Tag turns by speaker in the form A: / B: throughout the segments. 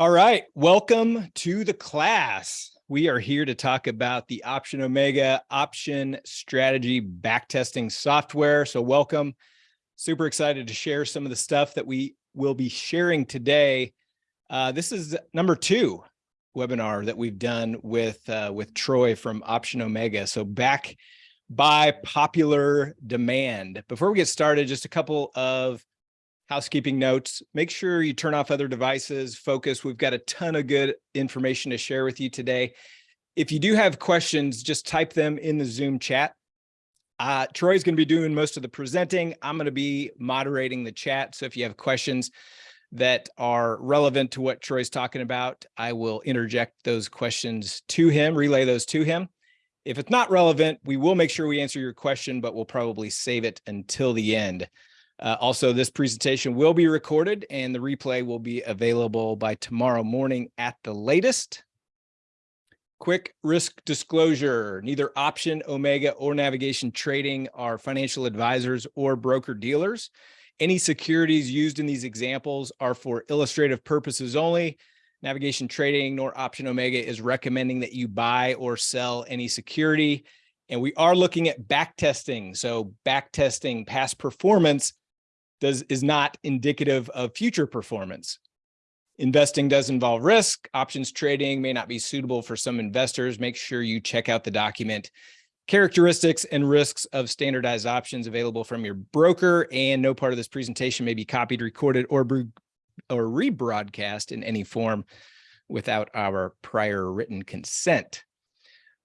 A: All right, welcome to the class. We are here to talk about the Option Omega option strategy backtesting software. So welcome. Super excited to share some of the stuff that we will be sharing today. Uh, this is number two webinar that we've done with uh, with Troy from Option Omega. So back by popular demand. Before we get started, just a couple of housekeeping notes. Make sure you turn off other devices, focus. We've got a ton of good information to share with you today. If you do have questions, just type them in the Zoom chat. Uh, Troy's going to be doing most of the presenting. I'm going to be moderating the chat. So if you have questions that are relevant to what Troy's talking about, I will interject those questions to him, relay those to him. If it's not relevant, we will make sure we answer your question, but we'll probably save it until the end. Uh, also, this presentation will be recorded and the replay will be available by tomorrow morning at the latest. Quick risk disclosure, neither Option, Omega, or Navigation Trading are financial advisors or broker dealers. Any securities used in these examples are for illustrative purposes only. Navigation Trading nor Option Omega is recommending that you buy or sell any security. And we are looking at back testing. So back testing past performance does is not indicative of future performance. Investing does involve risk. Options trading may not be suitable for some investors. Make sure you check out the document characteristics and risks of standardized options available from your broker and no part of this presentation may be copied, recorded, or, or rebroadcast in any form without our prior written consent.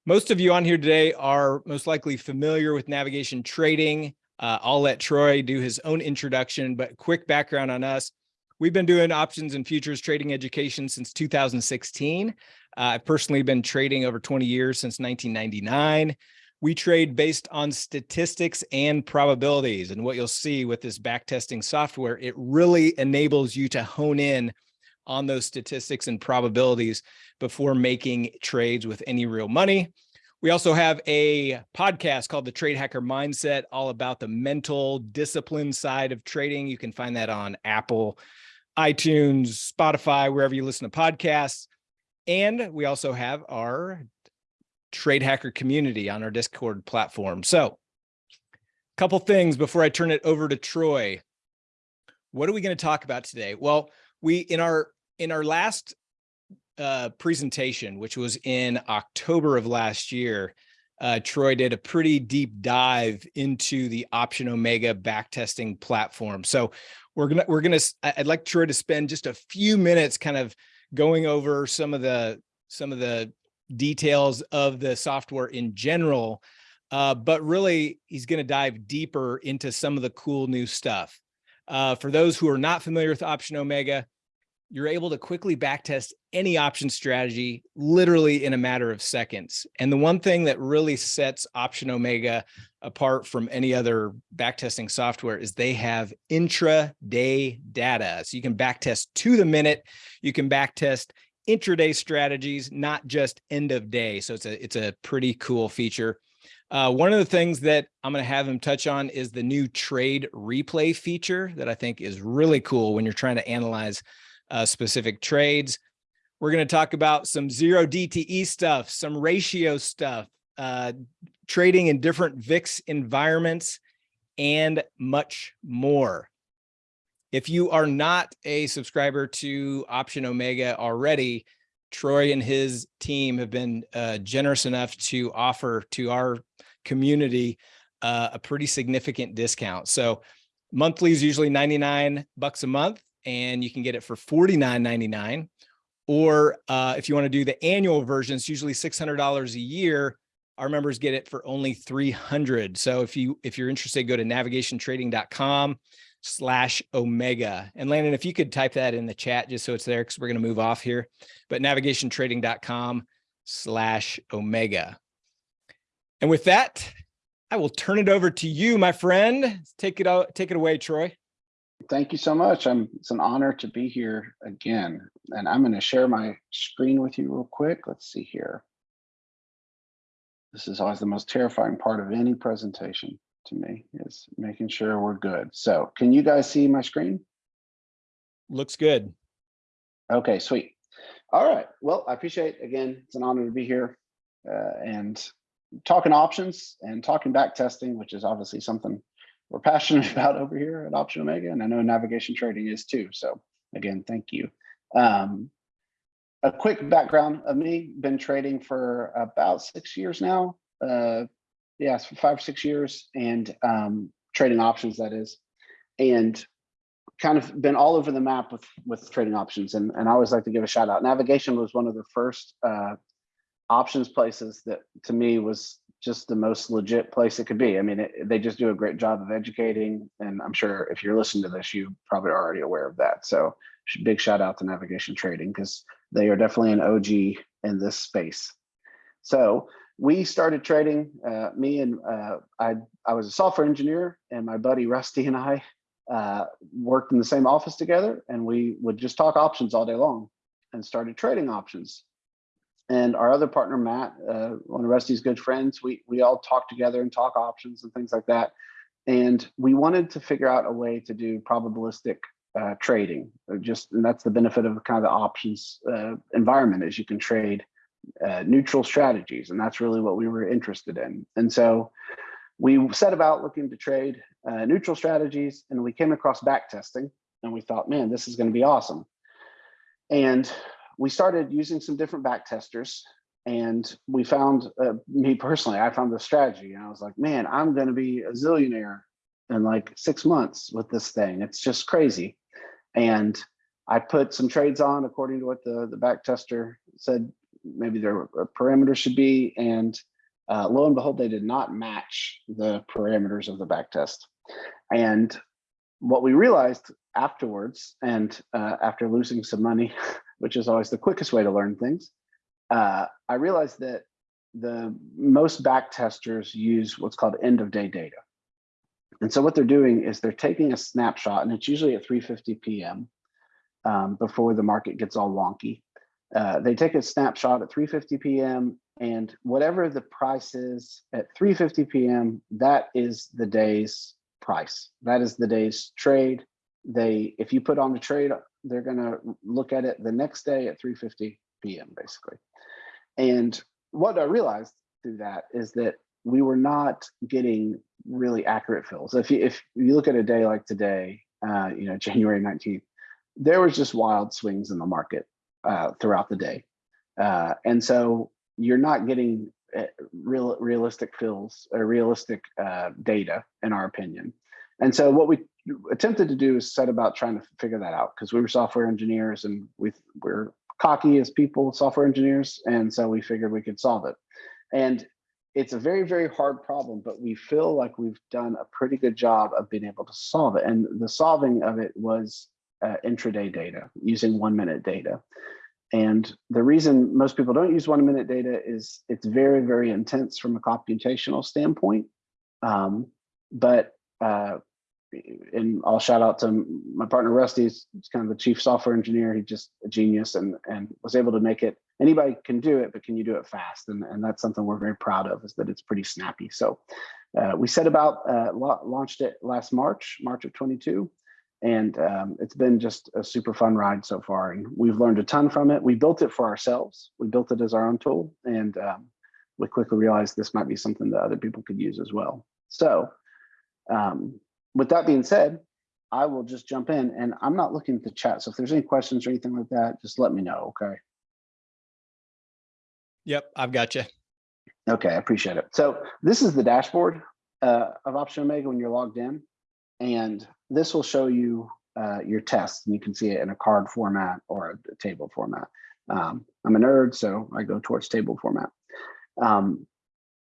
A: Most of you on here today are most likely familiar with navigation trading. Uh, I'll let Troy do his own introduction, but quick background on us. We've been doing options and futures trading education since 2016. Uh, I've personally been trading over 20 years since 1999. We trade based on statistics and probabilities. And what you'll see with this backtesting software, it really enables you to hone in on those statistics and probabilities before making trades with any real money. We also have a podcast called The Trade Hacker Mindset, all about the mental discipline side of trading. You can find that on Apple, iTunes, Spotify, wherever you listen to podcasts. And we also have our Trade Hacker community on our Discord platform. So a couple things before I turn it over to Troy. What are we going to talk about today? Well, we in our in our last uh, presentation, which was in October of last year, uh, Troy did a pretty deep dive into the Option Omega backtesting platform. So we're gonna we're gonna I'd like Troy to spend just a few minutes kind of going over some of the some of the details of the software in general, uh, but really he's going to dive deeper into some of the cool new stuff. Uh, for those who are not familiar with Option Omega, you're able to quickly backtest any option strategy literally in a matter of seconds. And the one thing that really sets Option Omega apart from any other backtesting software is they have intraday data. So you can backtest to the minute, you can backtest intraday strategies, not just end of day. So it's a, it's a pretty cool feature. Uh, one of the things that I'm going to have him touch on is the new trade replay feature that I think is really cool when you're trying to analyze uh, specific trades. We're going to talk about some zero DTE stuff, some ratio stuff, uh, trading in different VIX environments, and much more. If you are not a subscriber to Option Omega already, Troy and his team have been uh, generous enough to offer to our community uh, a pretty significant discount. So monthly is usually 99 bucks a month and you can get it for $49.99. Or uh, if you want to do the annual version, it's usually $600 a year. Our members get it for only 300. So if you if you're interested, go to navigationtrading.com slash omega. And Landon, if you could type that in the chat just so it's there because we're going to move off here. But navigationtrading.com slash omega. And with that, I will turn it over to you, my friend. Take it out, take it away, Troy.
B: Thank you so much. I'm, it's an honor to be here again. And I'm going to share my screen with you real quick. Let's see here. This is always the most terrifying part of any presentation to me is making sure we're good. So can you guys see my screen?
A: Looks good.
B: Okay, sweet. All right. Well, I appreciate, again, it's an honor to be here uh, and talking options and talking back testing, which is obviously something we're passionate about over here at Option Omega. And I know navigation trading is too. So again, thank you. Um, a quick background of me, been trading for about six years now. Uh, yes, for five, or six years and um, trading options, that is. And kind of been all over the map with with trading options and and I always like to give a shout out. Navigation was one of the first uh, options places that to me was just the most legit place it could be. I mean, it, they just do a great job of educating, and I'm sure if you're listening to this, you probably are already aware of that. So big shout out to Navigation Trading because they are definitely an OG in this space. So we started trading. Uh, me and uh, I I was a software engineer, and my buddy Rusty and I uh, worked in the same office together and we would just talk options all day long and started trading options. And our other partner, Matt, uh, one of Rusty's good friends, we, we all talk together and talk options and things like that. And we wanted to figure out a way to do probabilistic uh, trading. Just and that's the benefit of kind of the options uh, environment is you can trade uh, neutral strategies, and that's really what we were interested in. And so we set about looking to trade uh, neutral strategies and we came across back testing and we thought, man, this is going to be awesome. And we started using some different back testers and we found, uh, me personally, I found the strategy and I was like, man, I'm going to be a zillionaire in like six months with this thing. It's just crazy. And I put some trades on according to what the, the back tester said maybe their parameters should be. And uh, lo and behold, they did not match the parameters of the back test. And what we realized afterwards, and uh, after losing some money, which is always the quickest way to learn things, uh, I realized that the most back testers use what's called end of day data. And so what they're doing is they're taking a snapshot, and it's usually at 3.50 p.m. Um, before the market gets all wonky. Uh, they take a snapshot at 3.50 p.m. and whatever the price is at 3.50 p.m., that is the day's price. That is the day's trade. They, if you put on a trade, they're gonna look at it the next day at 3.50 p.m. basically. And what I realized through that is that we were not getting really accurate fills. If you, if you look at a day like today, uh, you know, January 19th, there was just wild swings in the market uh, throughout the day. Uh, and so you're not getting uh, real realistic fills or realistic uh, data in our opinion. And so what we attempted to do is set about trying to figure that out because we were software engineers and we we're cocky as people, software engineers. And so we figured we could solve it. And it's a very, very hard problem, but we feel like we've done a pretty good job of being able to solve it. And the solving of it was uh, intraday data using one minute data. And the reason most people don't use one minute data is it's very, very intense from a computational standpoint. Um, but, uh, and I'll shout out to my partner Rusty, he's kind of the chief software engineer. He's just a genius and, and was able to make it, anybody can do it, but can you do it fast? And, and that's something we're very proud of is that it's pretty snappy. So uh, we set about, uh, launched it last March, March of 22 and um, it's been just a super fun ride so far. And we've learned a ton from it. We built it for ourselves. We built it as our own tool. And um, we quickly realized this might be something that other people could use as well. So um, with that being said i will just jump in and i'm not looking at the chat so if there's any questions or anything like that just let me know okay
A: yep i've got you
B: okay i appreciate it so this is the dashboard uh, of option omega when you're logged in and this will show you uh, your tests and you can see it in a card format or a, table format. Um, I'm a nerd, so I go towards table format. Um,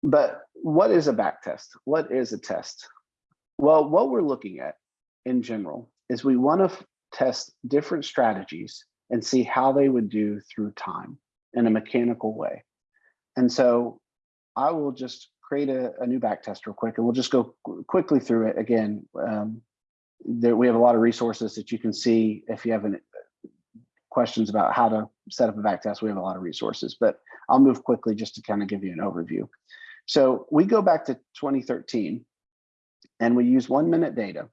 B: but what is a back test? What is a test? Well, what we're looking at in general is we want to test different strategies and see how they would do through time in a mechanical way. And so I will just create a, a new back test real quick and we'll just go quickly through it again. Um, there, we have a lot of resources that you can see if you have any questions about how to set up a back test. We have a lot of resources, but I'll move quickly just to kind of give you an overview. So we go back to 2013 and we use one minute data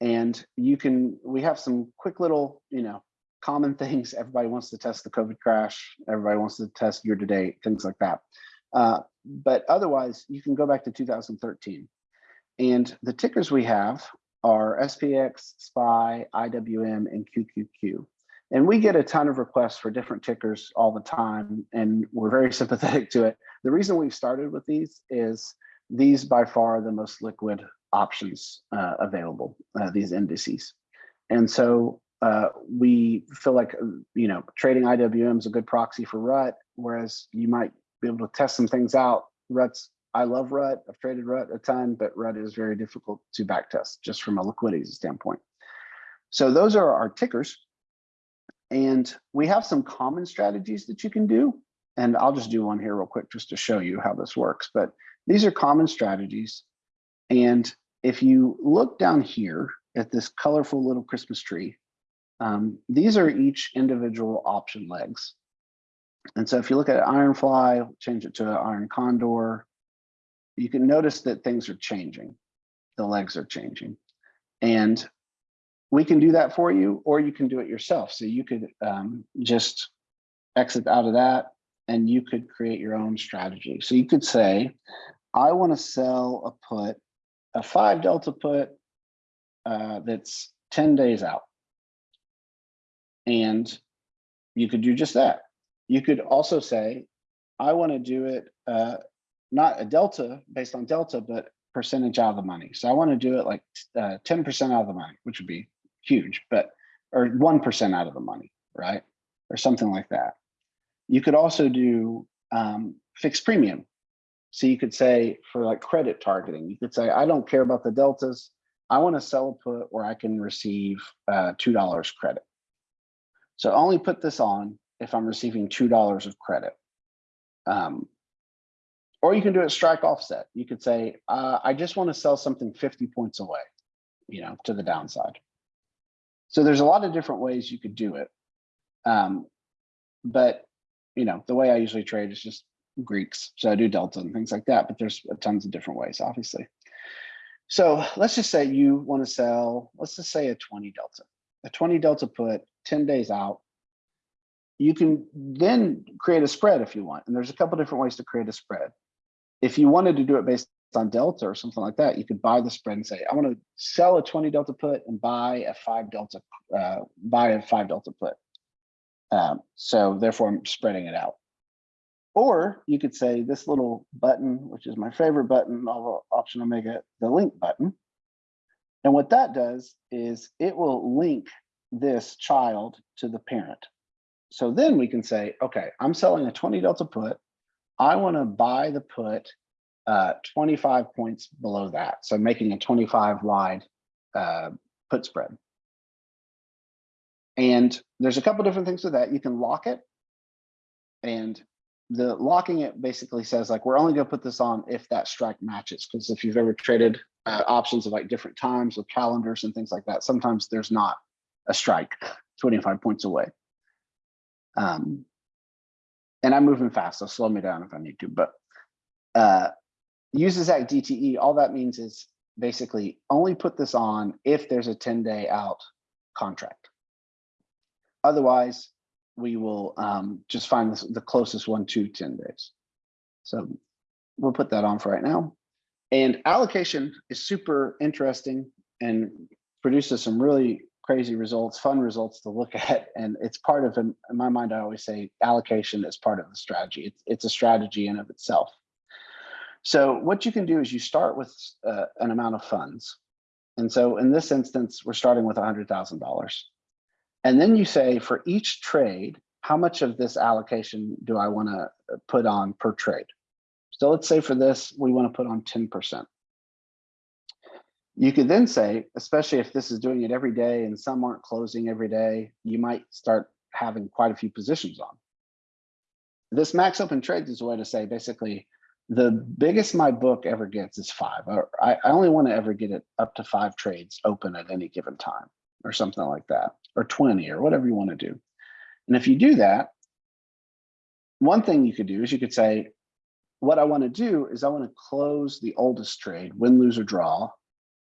B: and you can, we have some quick little, you know, common things. Everybody wants to test the COVID crash. Everybody wants to test year to date, things like that. Uh, but otherwise, you can go back to 2013. And the tickers we have are SPX, SPY, IWM, and QQQ. And we get a ton of requests for different tickers all the time, and we're very sympathetic to it. The reason we've started with these is these by far the most liquid options uh, available, uh, these indices. And so uh, we feel like, you know, trading IWM is a good proxy for RUT, whereas you might be able to test some things out. RUT's, I love RUT, I've traded RUT a ton, but RUT is very difficult to backtest just from a liquidity standpoint. So those are our tickers. And we have some common strategies that you can do. And I'll just do one here real quick just to show you how this works. But these are common strategies. And if you look down here at this colorful little Christmas tree, um, these are each individual option legs. And so if you look at Ironfly, change it to Iron Condor, you can notice that things are changing. The legs are changing. And we can do that for you, or you can do it yourself. So you could um, just exit out of that and you could create your own strategy. So you could say, I want to sell a put, a five delta put uh, that's 10 days out. And you could do just that. You could also say, I want to do it uh, not a delta based on delta, but percentage out of the money. So I want to do it like 10% out of the money, which would be huge, but or 1% out of the money, right? Or something like that. You could also do um, fixed premium. So you could say for like credit targeting, you could say, I don't care about the deltas. I want to sell a put where I can receive uh, $2 credit. So only put this on if I'm receiving $2 of credit. Um, or you can do it strike offset. You could say, uh, I just want to sell something 50 points away, you know, to the downside. So there's a lot of different ways you could do it. Um, but, you know, the way I usually trade is just Greeks. So I do Delta and things like that, but there's tons of different ways, obviously. So let's just say you want to sell, let's just say a 20 Delta, a 20 Delta put 10 days out. You can then create a spread if you want. And there's a couple different ways to create a spread. If you wanted to do it based on delta or something like that, you could buy the spread and say, I want to sell a 20 delta put and buy a five delta, uh, buy a five delta put. Um, so therefore I'm spreading it out. Or you could say this little button, which is my favorite button of Option Omega, the link button. And what that does is it will link this child to the parent. So then we can say, okay, I'm selling a 20 delta put. I want to buy the put uh, 25 points below that. So making a 25 wide uh, put spread. And there's a couple different things with that. You can lock it. And the locking it basically says like, we're only gonna put this on if that strike matches. Because if you've ever traded uh, options of like different times with calendars and things like that, sometimes there's not a strike 25 points away. Um, and I'm moving fast, so slow me down if I need to, but uh, uses that DTE, all that means is basically only put this on if there's a 10 day out contract. Otherwise, we will um, just find this, the closest one to 10 days. So we'll put that on for right now. And allocation is super interesting and produces some really crazy results, fun results to look at. And it's part of, in my mind, I always say allocation is part of the strategy. It's, it's a strategy in of itself. So what you can do is you start with uh, an amount of funds. And so in this instance, we're starting with $100,000. And then you say for each trade, how much of this allocation do I want to uh, put on per trade? So let's say for this, we want to put on 10%. You could then say, especially if this is doing it every day and some aren't closing every day, you might start having quite a few positions on. This max open trades is a way to say basically the biggest my book ever gets is five. I, I only want to ever get it up to five trades open at any given time or something like that, or 20 or whatever you want to do. And if you do that, one thing you could do is you could say, what I want to do is I want to close the oldest trade, win, lose, or draw,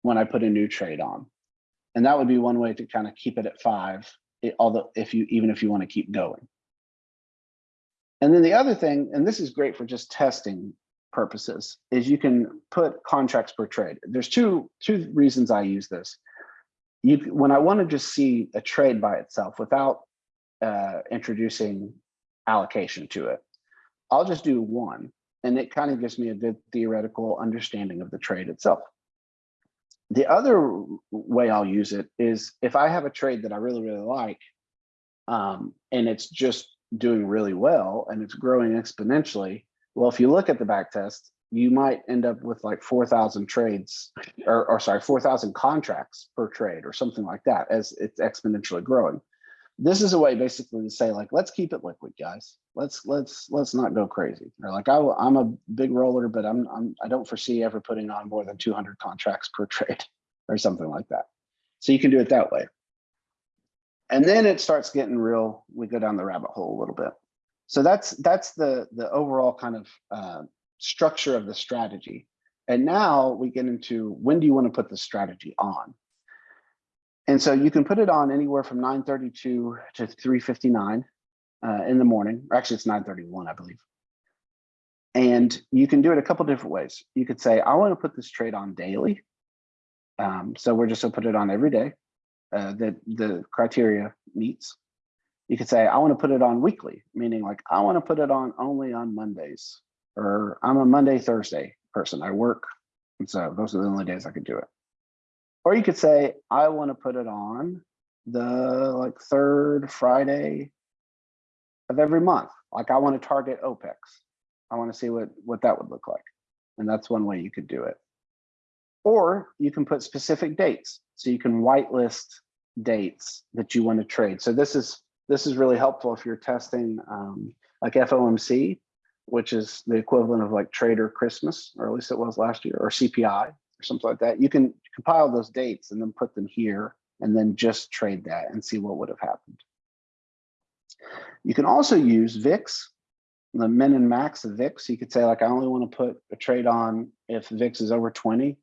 B: when I put a new trade on. And that would be one way to kind of keep it at five it- although if you, even if you want to keep going. And then the other thing, and this is great for just testing purposes, is you can put contracts per trade. There's two, two reasons I use this. You, when I want to just see a trade by itself without uh, introducing allocation to it, I'll just do one, and it kind of gives me a good theoretical understanding of the trade itself. The other way I'll use it is if I have a trade that I really, really like, um, and it's just doing really well and it's growing exponentially. Well, if you look at the back test, you might end up with like 4,000 trades or, or sorry, 4,000 contracts per trade or something like that as it's exponentially growing. This is a way basically to say like, let's keep it liquid, guys. Let's let's let's not go crazy. Or like I, I'm a big roller, but I'm, I'm I don't foresee ever putting on more than 200 contracts per trade or something like that. So you can do it that way. And then it starts getting real, we go down the rabbit hole a little bit. So that's that's the the overall kind of uh, structure of the strategy. And now we get into when do you want to put the strategy on? And so you can put it on anywhere from 932 to 359 uh, in the morning. Or Actually, it's 931, I believe. And you can do it a couple different ways. You could say, I want to put this trade on daily. Um, so we're just gonna put it on every day uh, that the criteria meets. You could say, I want to put it on weekly, meaning like I want to put it on only on Mondays, or I'm a Monday, Thursday person. I work. And so those are the only days I could do it. Or you could say, I want to put it on the like third Friday of every month. Like I want to target OPEX. I want to see what, what that would look like. And that's one way you could do it. Or you can put specific dates. So you can whitelist dates that you want to trade. So this is this is really helpful if you're testing um, like FOMC, which is the equivalent of like Trader Christmas, or at least it was last year, or CPI or something like that. You can compile those dates and then put them here and then just trade that and see what would have happened. You can also use VIX, the min and max of VIX. You could say like, I only want to put a trade on if VIX is over 20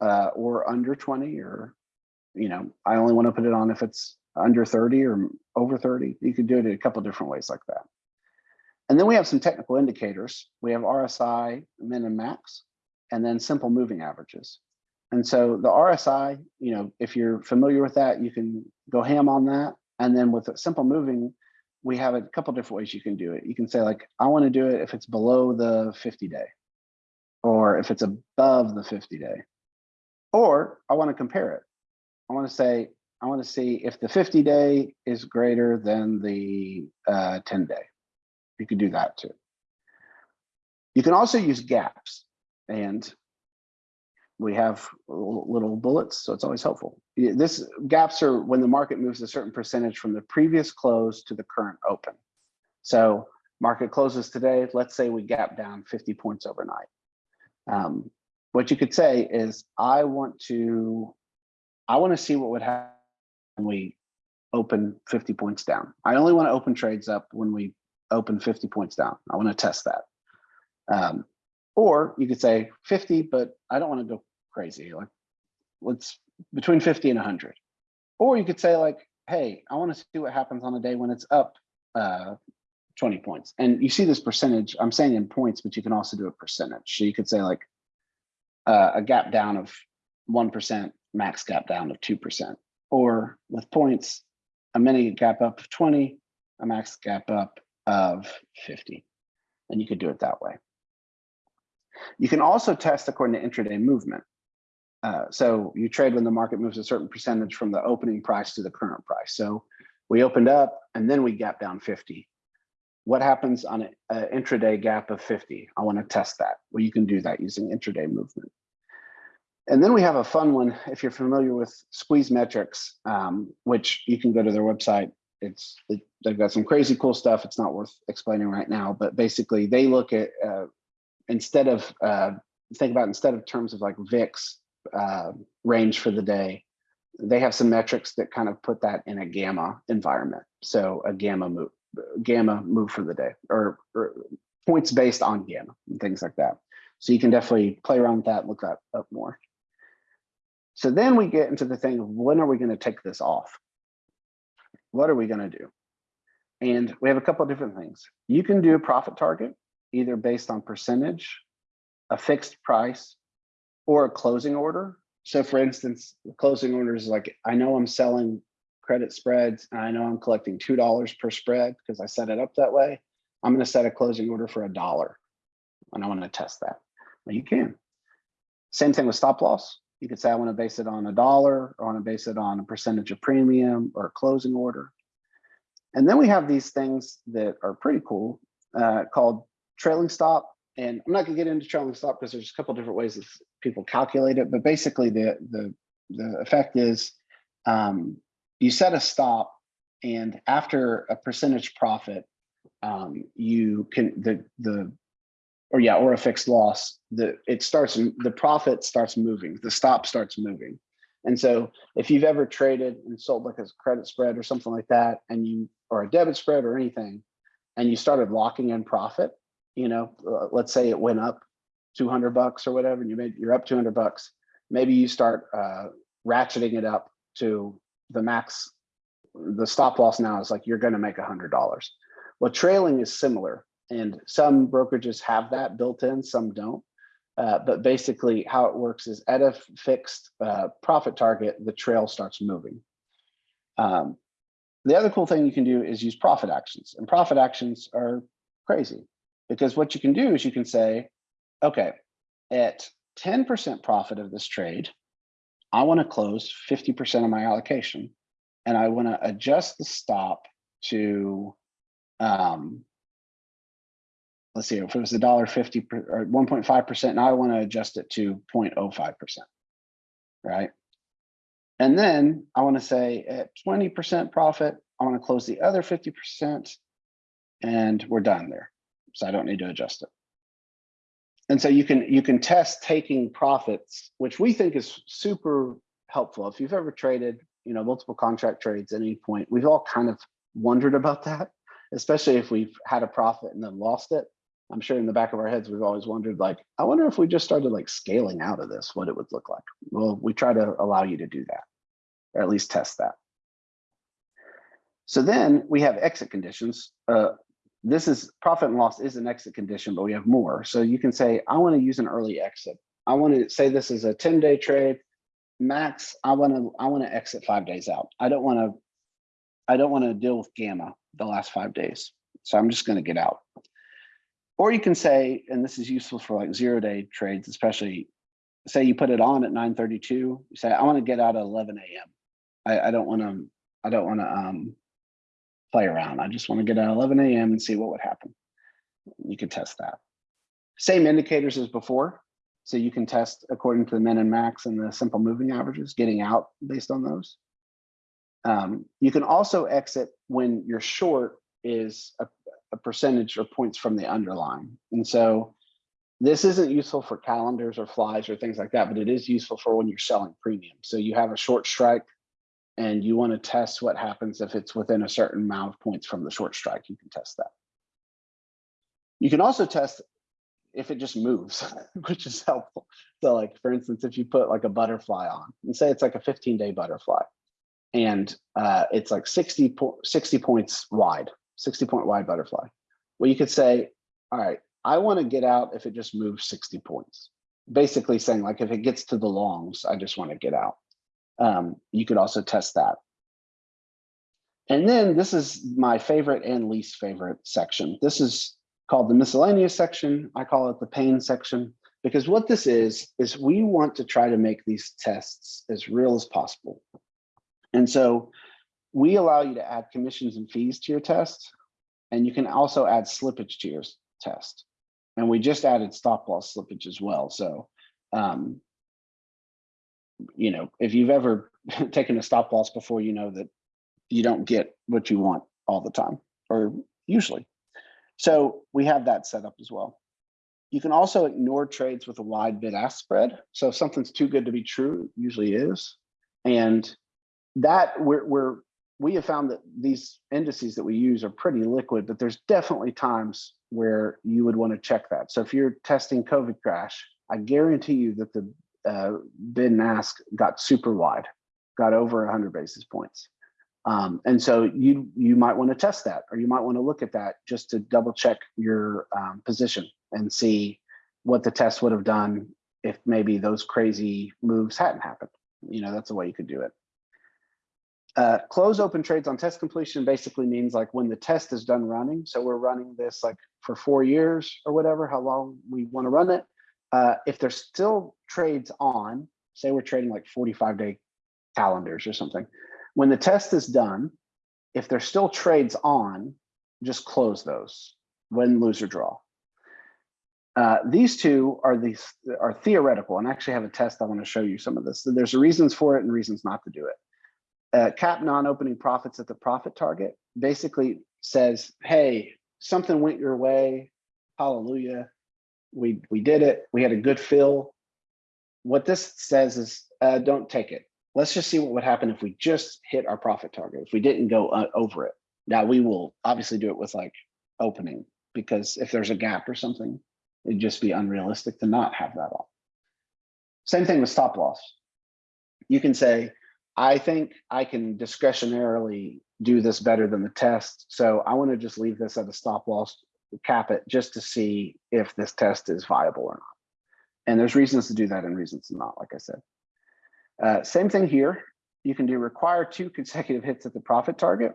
B: uh, or under 20 or, you know, I only want to put it on if it's under 30 or over 30. You could do it a couple different ways like that. And then we have some technical indicators. We have RSI, min and max, and then simple moving averages. And so the RSI, you know, if you're familiar with that, you can go ham on that. And then with simple moving, we have a couple different ways you can do it. You can say like, I want to do it if it's below the 50 day, or if it's above the 50 day, or I want to compare it. I want to say, I want to see if the 50 day is greater than the uh, 10 day. You could do that too. You can also use gaps and we have little little bullets, so it's always helpful. This gaps are when the market moves a certain percentage from the previous close to the current open. So market closes today, let's say we gap down 50 points overnight. Um, what you could say is, I want to, I want to see what would happen when we open 50 points down. I only want to open trades up when we open 50 points down. I want to test that. Um, or you could say 50, but I don't want to go crazy. Like let's between 50 and 100. Or you could say like, hey, I want to see what happens on a day when it's up uh, 20 points. And you see this percentage, I'm saying in points, but you can also do a percentage. So you could say like uh, a gap down of 1%, max gap down of 2%. Or with points, a mini gap up of 20, a max gap up of 50. And you could do it that way. You can also test according to intraday movement. Uh, so you trade when the market moves a certain percentage from the opening price to the current price. So we opened up and then we gap down 50. What happens on an intraday gap of 50? I want to test that. Well, you can do that using intraday movement. And then we have a fun one. If you're familiar with Squeeze Metrics, um, which you can go to their website. It's it, they've got some crazy cool stuff. It's not worth explaining right now, but basically they look at uh, instead of uh, think about instead of terms of like VIX uh, range for the day, they have some metrics that kind of put that in a gamma environment. So a gamma move, gamma move for the day, or, or points based on gamma and things like that. So you can definitely play around with that, look that up more. So then we get into the thing of when are we going to take this off? What are we gonna do? And we have a couple of different things. You can do a profit target, either based on percentage, a fixed price, or a closing order. So for instance, the closing order is like, I know I'm selling credit spreads, and I know I'm collecting two dollars per spread because I set it up that way. I'm gonna set a closing order for a dollar, and I wanna test that. Well, you can. Same thing with stop loss. You could say, I wanna base it on a dollar, or I wanna base it on a percentage of premium or a closing order. And then we have these things that are pretty cool, uh, called trailing stop. And I'm not gonna get into trailing stop because there's a couple different ways that people calculate it, but basically the, the, the effect is, um, you set a stop and after a percentage profit, um, you can, the, the, or yeah, or a fixed loss, the, it starts, the profit starts moving, the stop starts moving. And so if you've ever traded and sold like a credit spread or something like that, and you, or a debit spread or anything, and you started locking in profit, you know, uh, let's say it went up 200 bucks or whatever, and you made, you're up 200 bucks. Maybe you start uh, ratcheting it up to the max. The stop loss now is like, you're gonna make a hundred dollars. Well, trailing is similar and some brokerages have that built in, some don't. Uh, but basically how it works is at a fixed uh, profit target, the trail starts moving. Um, the other cool thing you can do is use profit actions and profit actions are crazy because what you can do is you can say, okay, at 10% profit of this trade, I want to close 50% of my allocation and I want to adjust the stop to um, let's see, if it was a dollar fifty or one point five percent, now I want to adjust it to 0.05 percent, right? And then I want to say at twenty percent profit, I want to close the other fifty percent, and we're done there. So I don't need to adjust it. And so you can you can test taking profits, which we think is super helpful. If you've ever traded, you know, multiple contract trades at any point, we've all kind of wondered about that, especially if we've had a profit and then lost it. I'm sure in the back of our heads, we've always wondered, like, I wonder if we just started like scaling out of this, what it would look like. Well, we try to allow you to do that, or at least test that. So then we have exit conditions. Uh, this is profit and loss is an exit condition, but we have more. So you can say, I want to use an early exit. I want to say this is a 10 day trade. Max, I want to I want to exit five days out. I don't want to I don't want to deal with gamma the last five days. So I'm just going to get out. Or you can say, and this is useful for like zero day trades, especially say you put it on at 932, you say, I want to get out at 11 a.m. I, I don't want to, I don't want to um, play around. I just want to get out at 11 a.m. and see what would happen. You can test that. Same indicators as before. So you can test according to the min and max and the simple moving averages, getting out based on those. Um, you can also exit when your short is a, a percentage or points from the underlying. And so this isn't useful for calendars or flies or things like that, but it is useful for when you're selling premium. So you have a short strike and you want to test what happens if it's within a certain amount of points from the short strike, you can test that. You can also test if it just moves, which is helpful. So like, for instance, if you put like a butterfly on and say it's like a 15 day butterfly and uh, it's like 60, po 60 points wide, 60 point wide butterfly. Well, you could say, all right, I want to get out if it just moves 60 points. Basically saying like, if it gets to the longs, I just want to get out. Um, you could also test that. And then this is my favorite and least favorite section. This is called the miscellaneous section. I call it the pain section because what this is, is we want to try to make these tests as real as possible. And so we allow you to add commissions and fees to your test, and you can also add slippage to your test. And we just added stop loss slippage as well. So, um, you know, if you've ever taken a stop loss before, you know that you don't get what you want all the time, or usually. So we have that set up as well. You can also ignore trades with a wide bid ask spread. So if something's too good to be true, usually is. And that we're, we're we have found that these indices that we use are pretty liquid, but there's definitely times where you would want to check that. So if you're testing COVID crash, I guarantee you that the uh, bid and ask got super wide, got over 100 basis points. Um, and so you you might want to test that, or you might want to look at that just to double check your um, position and see what the test would have done if maybe those crazy moves hadn't happened. You know, that's the way you could do it. Uh, close open trades on test completion basically means like when the test is done running. So we're running this like for four years or whatever, how long we want to run it. Uh, if there's still trades on, say we're trading like 45 day calendars or something. When the test is done, if there's still trades on, just close those, win, lose, or draw. Uh, these two are these are theoretical and actually have a test I want to show you some of this. So there's reasons for it and reasons not to do it. Uh, cap non-opening profits at the profit target basically says, hey, something went your way. Hallelujah. We we did it. We had a good fill. What this says is uh, don't take it. Let's just see what would happen if we just hit our profit target. If we didn't go uh, over it. Now we will obviously do it with like opening because if there's a gap or something, it'd just be unrealistic to not have that on. Same thing with stop loss. You can say, I think I can discretionarily do this better than the test. So I want to just leave this at a stop loss, cap it just to see if this test is viable or not. And there's reasons to do that and reasons not, like I said. Uh, same thing here. You can do require two consecutive hits at the profit target.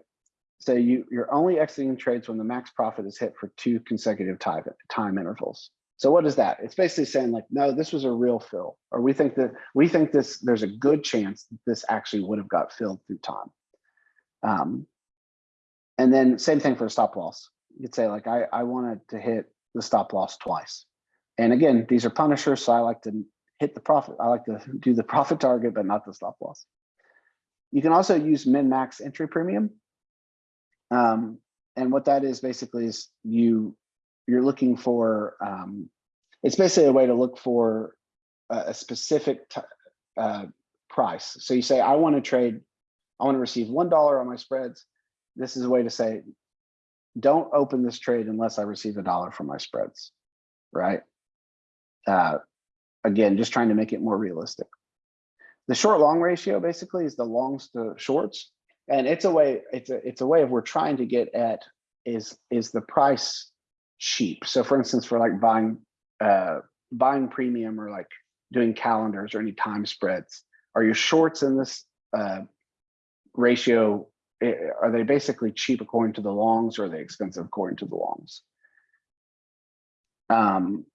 B: So you, you're only exiting trades when the max profit is hit for two consecutive time, time intervals. So what is that? It's basically saying like, no, this was a real fill, or we think that we think this there's a good chance that this actually would have got filled through time. Um, and then same thing for stop loss. You could say like, I, I wanted to hit the stop loss twice. And again, these are punishers, so I like to hit the profit. I like to do the profit target, but not the stop loss. You can also use min max entry premium. Um, and what that is basically is you you're looking for um, it's basically a way to look for a, a specific uh, price. So you say, I want to trade, I want to receive one dollar on my spreads. This is a way to say, don't open this trade unless I receive a dollar from my spreads, right? Uh, again, just trying to make it more realistic. The short long ratio basically is the longs to shorts. And it's a way, it's a it's a way of we're trying to get at is is the price cheap. So for instance, for like buying uh buying premium or like doing calendars or any time spreads, are your shorts in this uh ratio eh, are they basically cheap according to the longs or are they expensive according to the longs? Um,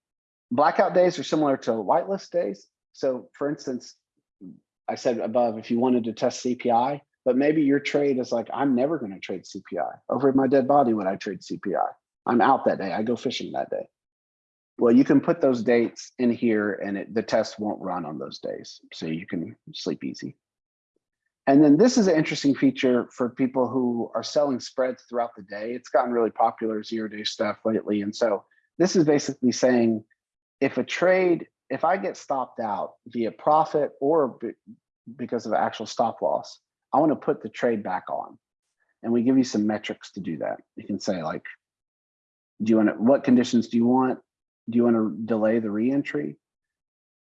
B: blackout days are similar to whitelist days. So for instance, I said above, if you wanted to test CPI, but maybe your trade is like, I'm never going to trade CPI. Over my dead body would I trade CPI. I'm out that day. I go fishing that day. Well, you can put those dates in here and it, the test won't run on those days. So you can sleep easy. And then this is an interesting feature for people who are selling spreads throughout the day. It's gotten really popular zero day stuff lately. And so this is basically saying if a trade, if I get stopped out via profit or because of actual stop loss, I want to put the trade back on. And we give you some metrics to do that. You can say like, do you want to, what conditions do you want? Do you want to delay the reentry?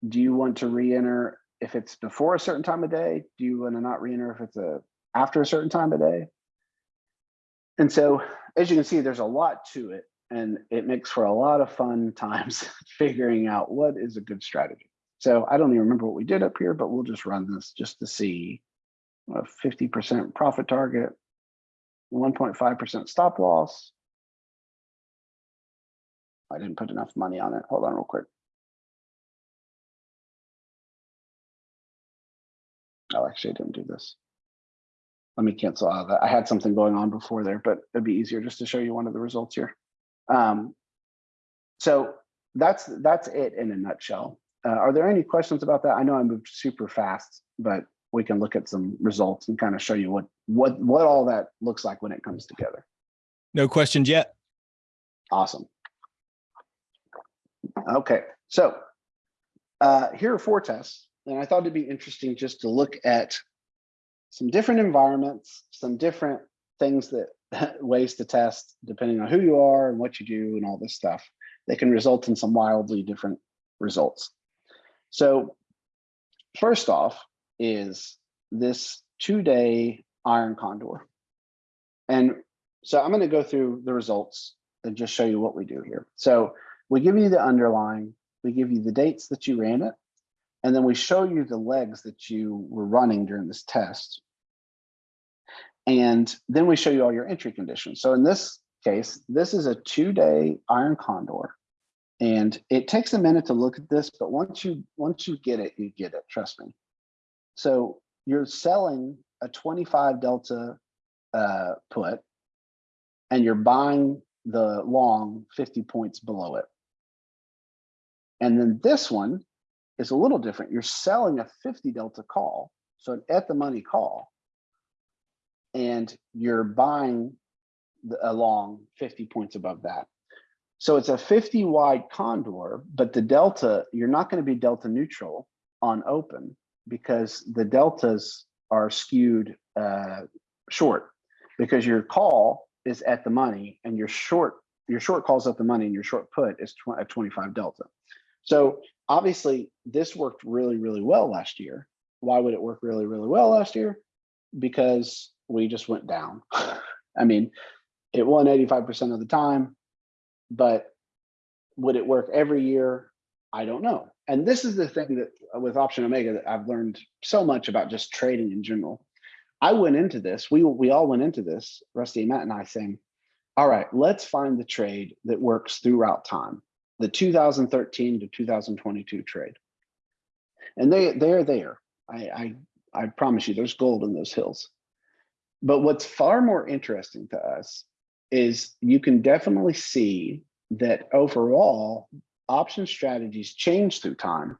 B: Do you want to re-enter if it's before a certain time of day? Do you want to not re-enter if it's a after a certain time of day? And so, as you can see, there's a lot to it and it makes for a lot of fun times figuring out what is a good strategy. So I don't even remember what we did up here, but we'll just run this just to see a 50% profit target, 1.5% stop loss. I didn't put enough money on it. Hold on real quick. Oh, actually, I didn't do this. Let me cancel out of that. I had something going on before there, but it'd be easier just to show you one of the results here. Um, so that's that's it in a nutshell. Uh, are there any questions about that? I know I moved super fast, but we can look at some results and kind of show you what what what all that looks like when it comes together.
A: No questions yet.
B: Awesome. Okay, so uh, here are four tests, and I thought it'd be interesting just to look at some different environments, some different things that ways to test depending on who you are and what you do and all this stuff. They can result in some wildly different results. So first off is this two day iron condor. And so I'm going to go through the results and just show you what we do here. So we give you the underlying, we give you the dates that you ran it, and then we show you the legs that you were running during this test. And then we show you all your entry conditions. So in this case, this is a two-day iron condor. And it takes a minute to look at this, but once you once you get it, you get it, trust me. So you're selling a 25 delta uh, put and you're buying the long 50 points below it. And then this one is a little different. You're selling a 50 delta call, so an at the money call, and you're buying the, a long 50 points above that. So it's a 50 wide condor, but the delta, you're not going to be delta neutral on open because the deltas are skewed uh, short because your call is at the money and your short your short calls at the money and your short put is tw at 25 delta. So obviously this worked really, really well last year. Why would it work really, really well last year? Because we just went down. I mean, it won 85% of the time, but would it work every year? I don't know. And this is the thing that uh, with Option Omega that I've learned so much about just trading in general. I went into this, we, we all went into this, Rusty Matt and I saying, all right, let's find the trade that works throughout time, the 2013 to 2022 trade. And they, they're there. I, I, I promise you, there's gold in those hills. But what's far more interesting to us is you can definitely see that overall option strategies change through time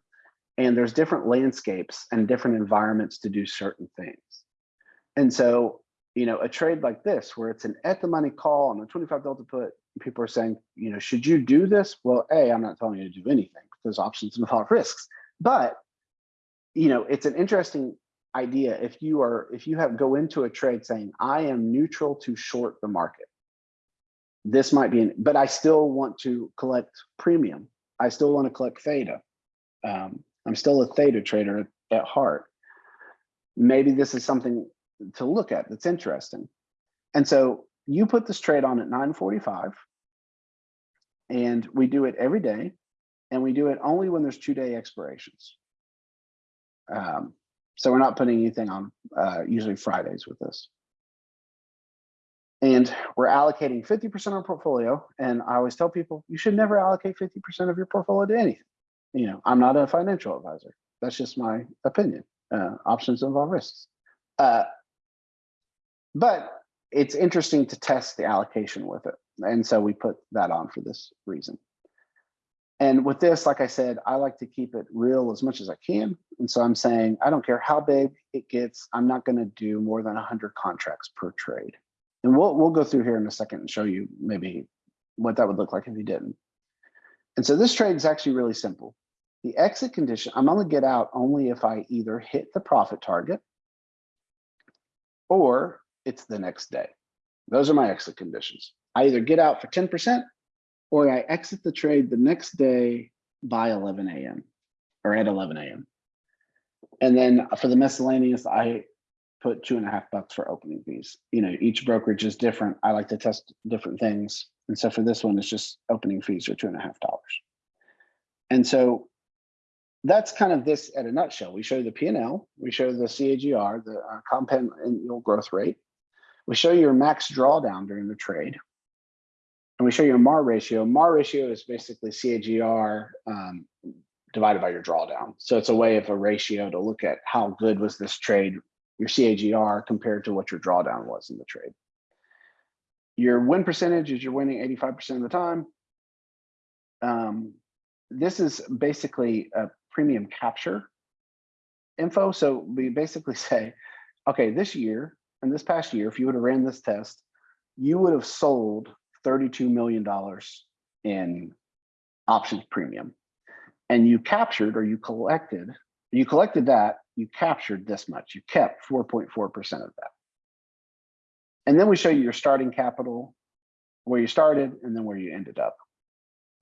B: and there's different landscapes and different environments to do certain things. And so, you know, a trade like this, where it's an at the money call on a 25 delta put, people are saying, you know, should you do this? Well, A, I'm not telling you to do anything because options involve risks, but, you know, it's an interesting idea. If you are, if you have go into a trade saying, I am neutral to short the market, this might be, an, but I still want to collect premium. I still want to collect theta. Um, I'm still a theta trader at, at heart. Maybe this is something to look at that's interesting. And so you put this trade on at 945 and we do it every day and we do it only when there's two day expirations. Um, so we're not putting anything on uh, usually Fridays with this. And we're allocating 50% of our portfolio. And I always tell people, you should never allocate 50% of your portfolio to anything. You know, I'm not a financial advisor. That's just my opinion. Uh, options involve risks. Uh, but it's interesting to test the allocation with it. And so we put that on for this reason. And with this, like I said, I like to keep it real as much as I can. And so I'm saying, I don't care how big it gets, I'm not gonna do more than 100 contracts per trade. And we'll, we'll go through here in a second and show you maybe what that would look like if you didn't. And so this trade is actually really simple. The exit condition, I'm only get out only if I either hit the profit target or it's the next day. Those are my exit conditions. I either get out for 10% or I exit the trade the next day by 11 a.m. or at 11 a.m. And then for the miscellaneous, I put two and a half bucks for opening fees. You know, each brokerage is different. I like to test different things. And so for this one, it's just opening fees are two and a half dollars. And so that's kind of this at a nutshell. We show the P&L, we show the CAGR, the uh, compound annual growth rate. We show your max drawdown during the trade. And we show you a MAR ratio. MAR ratio is basically CAGR um, divided by your drawdown. So it's a way of a ratio to look at how good was this trade your CAGR compared to what your drawdown was in the trade. Your win percentage is you're winning 85% of the time. Um, this is basically a premium capture info. So we basically say, okay, this year and this past year, if you would have ran this test, you would have sold $32 million in options premium. And you captured or you collected, you collected that you captured this much. You kept 4.4% of that. And then we show you your starting capital, where you started, and then where you ended up.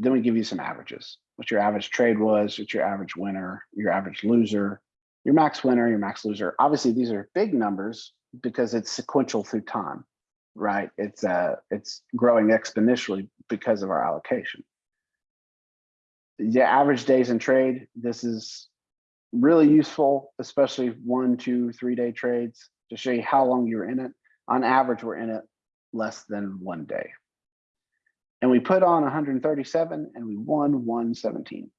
B: Then we give you some averages, what your average trade was, what your average winner, your average loser, your max winner, your max loser. Obviously, these are big numbers because it's sequential through time, right? It's uh, it's growing exponentially because of our allocation. The average days in trade, this is really useful, especially one, two, three day trades to show you how long you're in it. On average, we're in it less than one day. And we put on 137 and we won 117.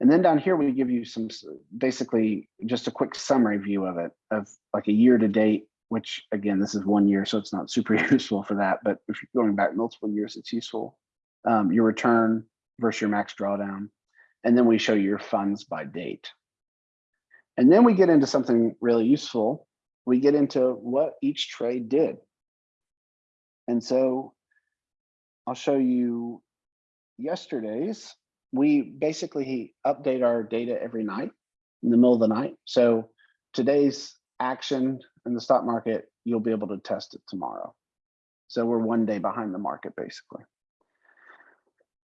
B: And then down here, we give you some, basically just a quick summary view of it, of like a year to date, which again, this is one year, so it's not super useful for that. But if you're going back multiple years, it's useful. Um, your return versus your max drawdown. And then we show you your funds by date. And then we get into something really useful. We get into what each trade did. And so I'll show you yesterday's. We basically update our data every night in the middle of the night. So today's action in the stock market, you'll be able to test it tomorrow. So we're one day behind the market basically.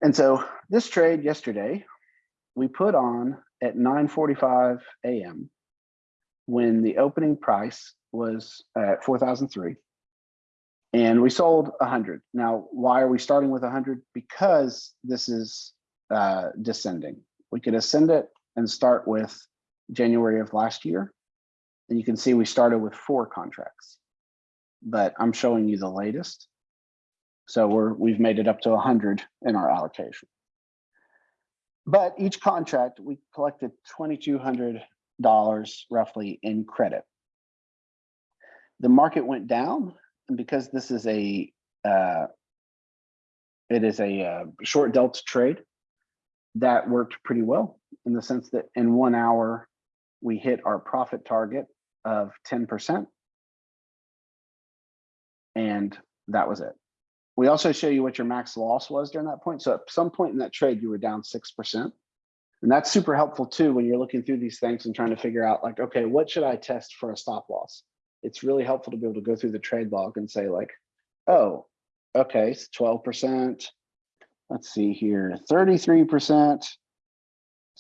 B: And so this trade yesterday, we put on at 9:45 a.m. when the opening price was at 4,003 and we sold 100. Now, why are we starting with 100? Because this is uh, descending. We could ascend it and start with January of last year. And you can see we started with four contracts, but I'm showing you the latest. So we're, we've made it up to 100 in our allocation. But each contract, we collected $2,200 roughly in credit. The market went down and because this is a, uh, it is a uh, short delta trade, that worked pretty well in the sense that in one hour, we hit our profit target of 10%. And that was it. We also show you what your max loss was during that point. So at some point in that trade, you were down 6%. And that's super helpful too, when you're looking through these things and trying to figure out like, okay, what should I test for a stop loss? It's really helpful to be able to go through the trade log and say like, oh, okay, it's 12%. Let's see here, 33%,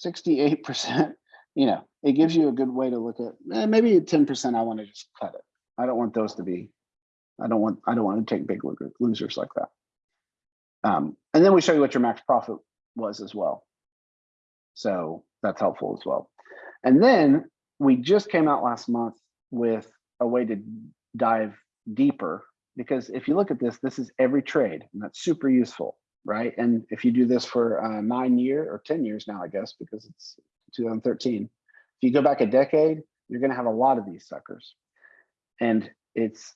B: 68%. You know, it gives you a good way to look at eh, maybe 10%. I want to just cut it. I don't want those to be, I don't want, I don't want to take big losers like that. Um, and then we show you what your max profit was as well. So that's helpful as well. And then we just came out last month with a way to dive deeper because if you look at this, this is every trade and that's super useful, right? And if you do this for uh, nine year or 10 years now, I guess, because it's 2013, if you go back a decade, you're gonna have a lot of these suckers. And it's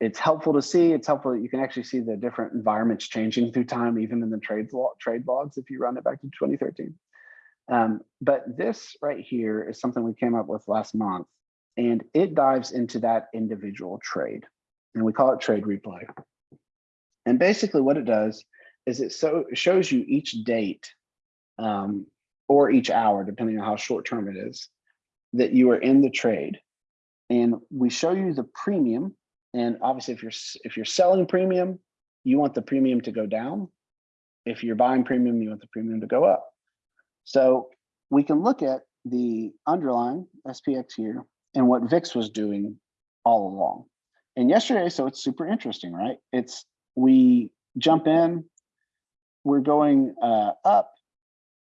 B: it's helpful to see, it's helpful that you can actually see the different environments changing through time, even in the trades law, trade logs, if you run it back to 2013. Um, but this right here is something we came up with last month and it dives into that individual trade and we call it trade replay. And basically what it does is it so shows you each date um, or each hour, depending on how short term it is, that you are in the trade. And we show you the premium. And obviously if you're if you're selling premium, you want the premium to go down. If you're buying premium, you want the premium to go up. So we can look at the underlying SPX here and what VIX was doing all along. And yesterday, so it's super interesting, right? It's we jump in, we're going uh, up,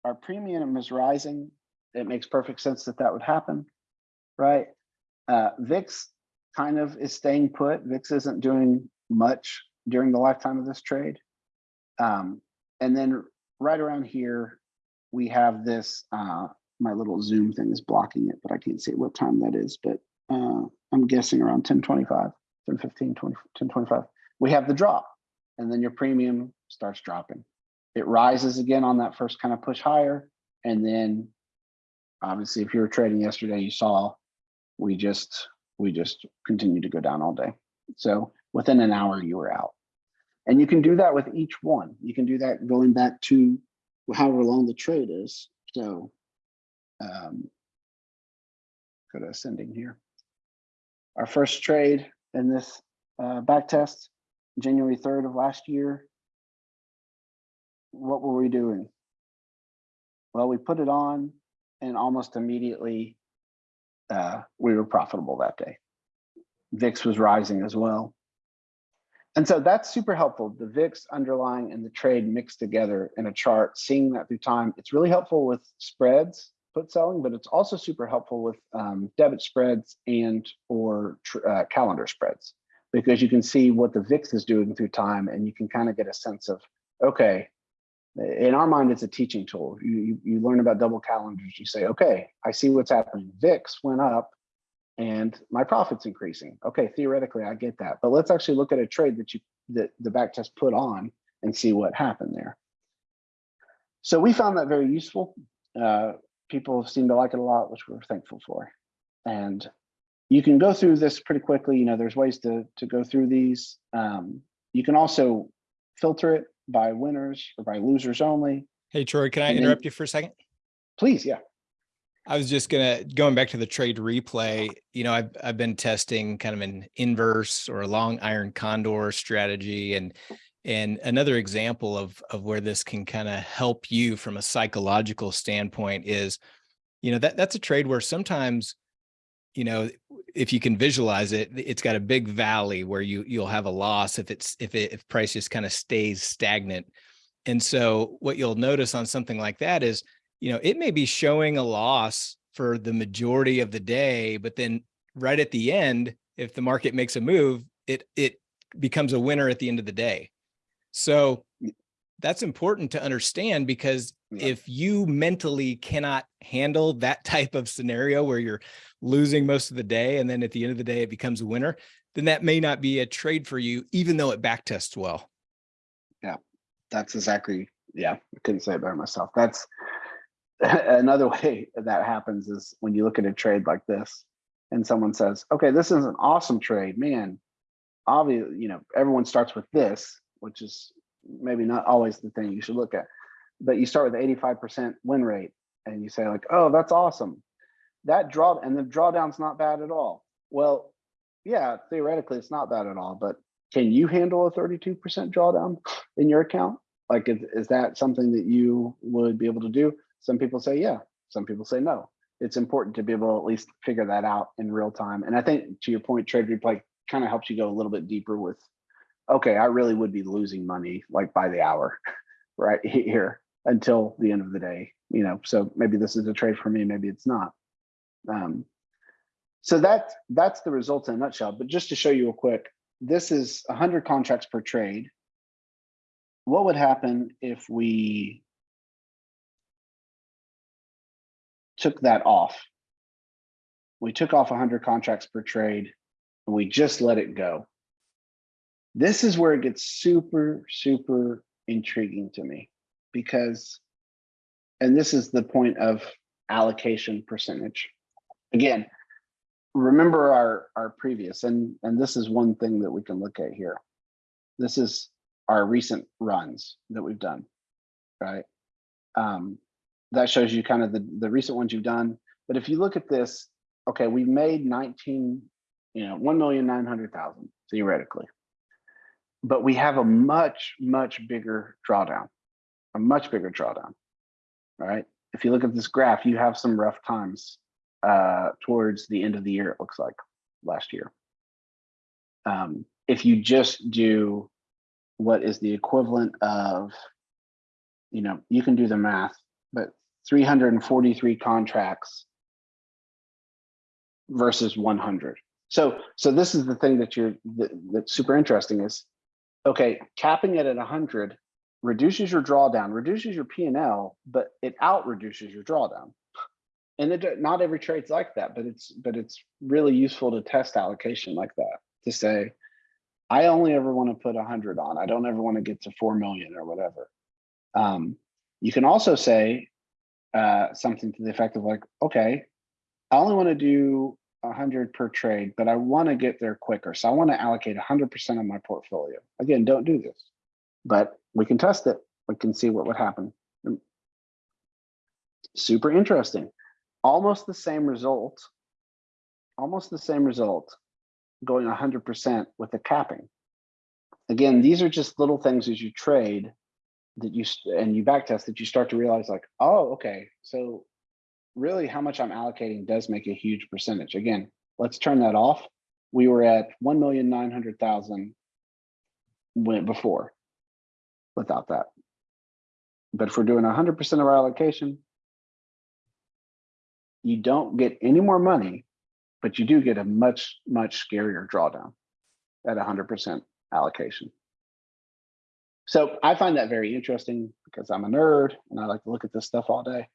B: our premium is rising. It makes perfect sense that that would happen, right? Uh, VIX kind of is staying put. VIX isn't doing much during the lifetime of this trade. Um, and then right around here, we have this, uh, my little zoom thing is blocking it, but I can't see what time that is, but uh, I'm guessing around 1025, 1015, 20, 1025. We have the drop and then your premium starts dropping. It rises again on that first kind of push higher. And then obviously if you were trading yesterday, you saw we just, we just continue to go down all day. So within an hour you were out. And you can do that with each one. You can do that going back to however long the trade is. So um, go to ascending here. Our first trade in this uh, back test, January 3rd of last year. What were we doing? Well, we put it on and almost immediately uh, we were profitable that day. VIX was rising as well. And so that's super helpful. The VIX underlying and the trade mixed together in a chart, seeing that through time. It's really helpful with spreads, put selling, but it's also super helpful with um, debit spreads and or uh, calendar spreads because you can see what the VIX is doing through time and you can kind of get a sense of, okay, in our mind, it's a teaching tool. You, you, you learn about double calendars. You say, okay, I see what's happening. VIX went up and my profit's increasing. Okay, theoretically, I get that. But let's actually look at a trade that you that the back test put on and see what happened there. So we found that very useful. Uh, people seem to like it a lot, which we're thankful for. And you can go through this pretty quickly. You know, there's ways to, to go through these. Um, you can also filter it by winners or by losers only.
A: Hey, Troy, can I
B: And then-
A: interrupt you for a second?
B: Please, yeah.
A: I was just gonna, going back to the trade replay, you know, I've, I've been testing kind of an inverse or a long iron condor strategy and, and another example of, of where this can kind of help you from a psychological standpoint is, you know, that, that's a trade where sometimes, you know, if you can visualize it, it's got a big valley where you, you'll have a loss if it's, if it, if price just kind of stays stagnant. And so what you'll notice on something like that is, you know, it may be showing a loss for the majority of the day, but then right at the end, if the market makes a move, it it becomes a winner at the end of the day. So that's important to understand because
B: Yeah.
A: if you mentally cannot handle that type of scenario where you're losing most of the day and then at the end of the day it becomes a winner, then that may not be a trade for you, even though it backtests well.
B: Yeah, that's exactly, yeah, I couldn't say it better myself. That's another way that happens is when you look at a trade like this and someone says, okay, this is an awesome trade, man. Obviously, you know, everyone starts with this, which is maybe not always the thing you should look at, but you start with 85% win rate and you say like, oh, that's awesome. That draw, and the drawdown's not bad at all. Well, yeah, theoretically, it's not bad at all, but can you handle a 32% drawdown in your account? Like, is, is that something that you would be able to do? Some people say, yeah. Some people say no. It's important to be able to at least figure that out in real time. And I think to your point, trade replay kind of helps you go a little bit deeper with, okay, I really would be losing money like by the hour, right here until the end of the day, you know, so maybe this is a trade for me, maybe it's not. Um, so that that's the results in a nutshell. But just to show you real quick, this is 100 contracts per trade. What would happen if we took that off? We took off 100 contracts per trade and we just let it go. This is where it gets super, super intriguing to me because, and this is the point of allocation percentage. Again, remember our our previous and and this is one thing that we can look at here. This is our recent runs that we've done right? Um that shows you kind of the the recent ones you've done. But if you look at this okay we've made 19 you know 1 million 900,000 theoretically but we have a much much bigger drawdown a much bigger drawdown right? if you look at this graph you have some rough times uh, towards the end of the year, it looks like last year. Um, if you just do what is the equivalent of, you know, you can do the math, but 343 contracts versus 100. So, so this is the thing that you're that, that's super interesting is, okay, capping it at 100 reduces your drawdown, reduces your P and L, but it out reduces your drawdown and it, not every trade's like that, but it's but it's really useful to test allocation like that to say, I only ever want to put hundred on. I don't ever want to get to four million or whatever. Um, you can also say uh, something to the effect of like, okay, I only want to do a hundred per trade, but I want to get there quicker. So I want to allocate a hundred percent of my portfolio. Again, don't do this, but we can test it. We can see what would happen. Super interesting almost the same result, almost the same result going 100% with the capping. Again, these are just little things as you trade that you and you backtest that you start to realize like, oh, okay, so really how much I'm allocating does make a huge percentage. Again, let's turn that off. we were at one million nine hundred thousand went before without that. But if we're doing hundred percent of our allocation, you don't get any more money, but you do get a much, much scarier drawdown at hundred percent allocation. So I find that very interesting because I'm a nerd and I like to look at this stuff all day.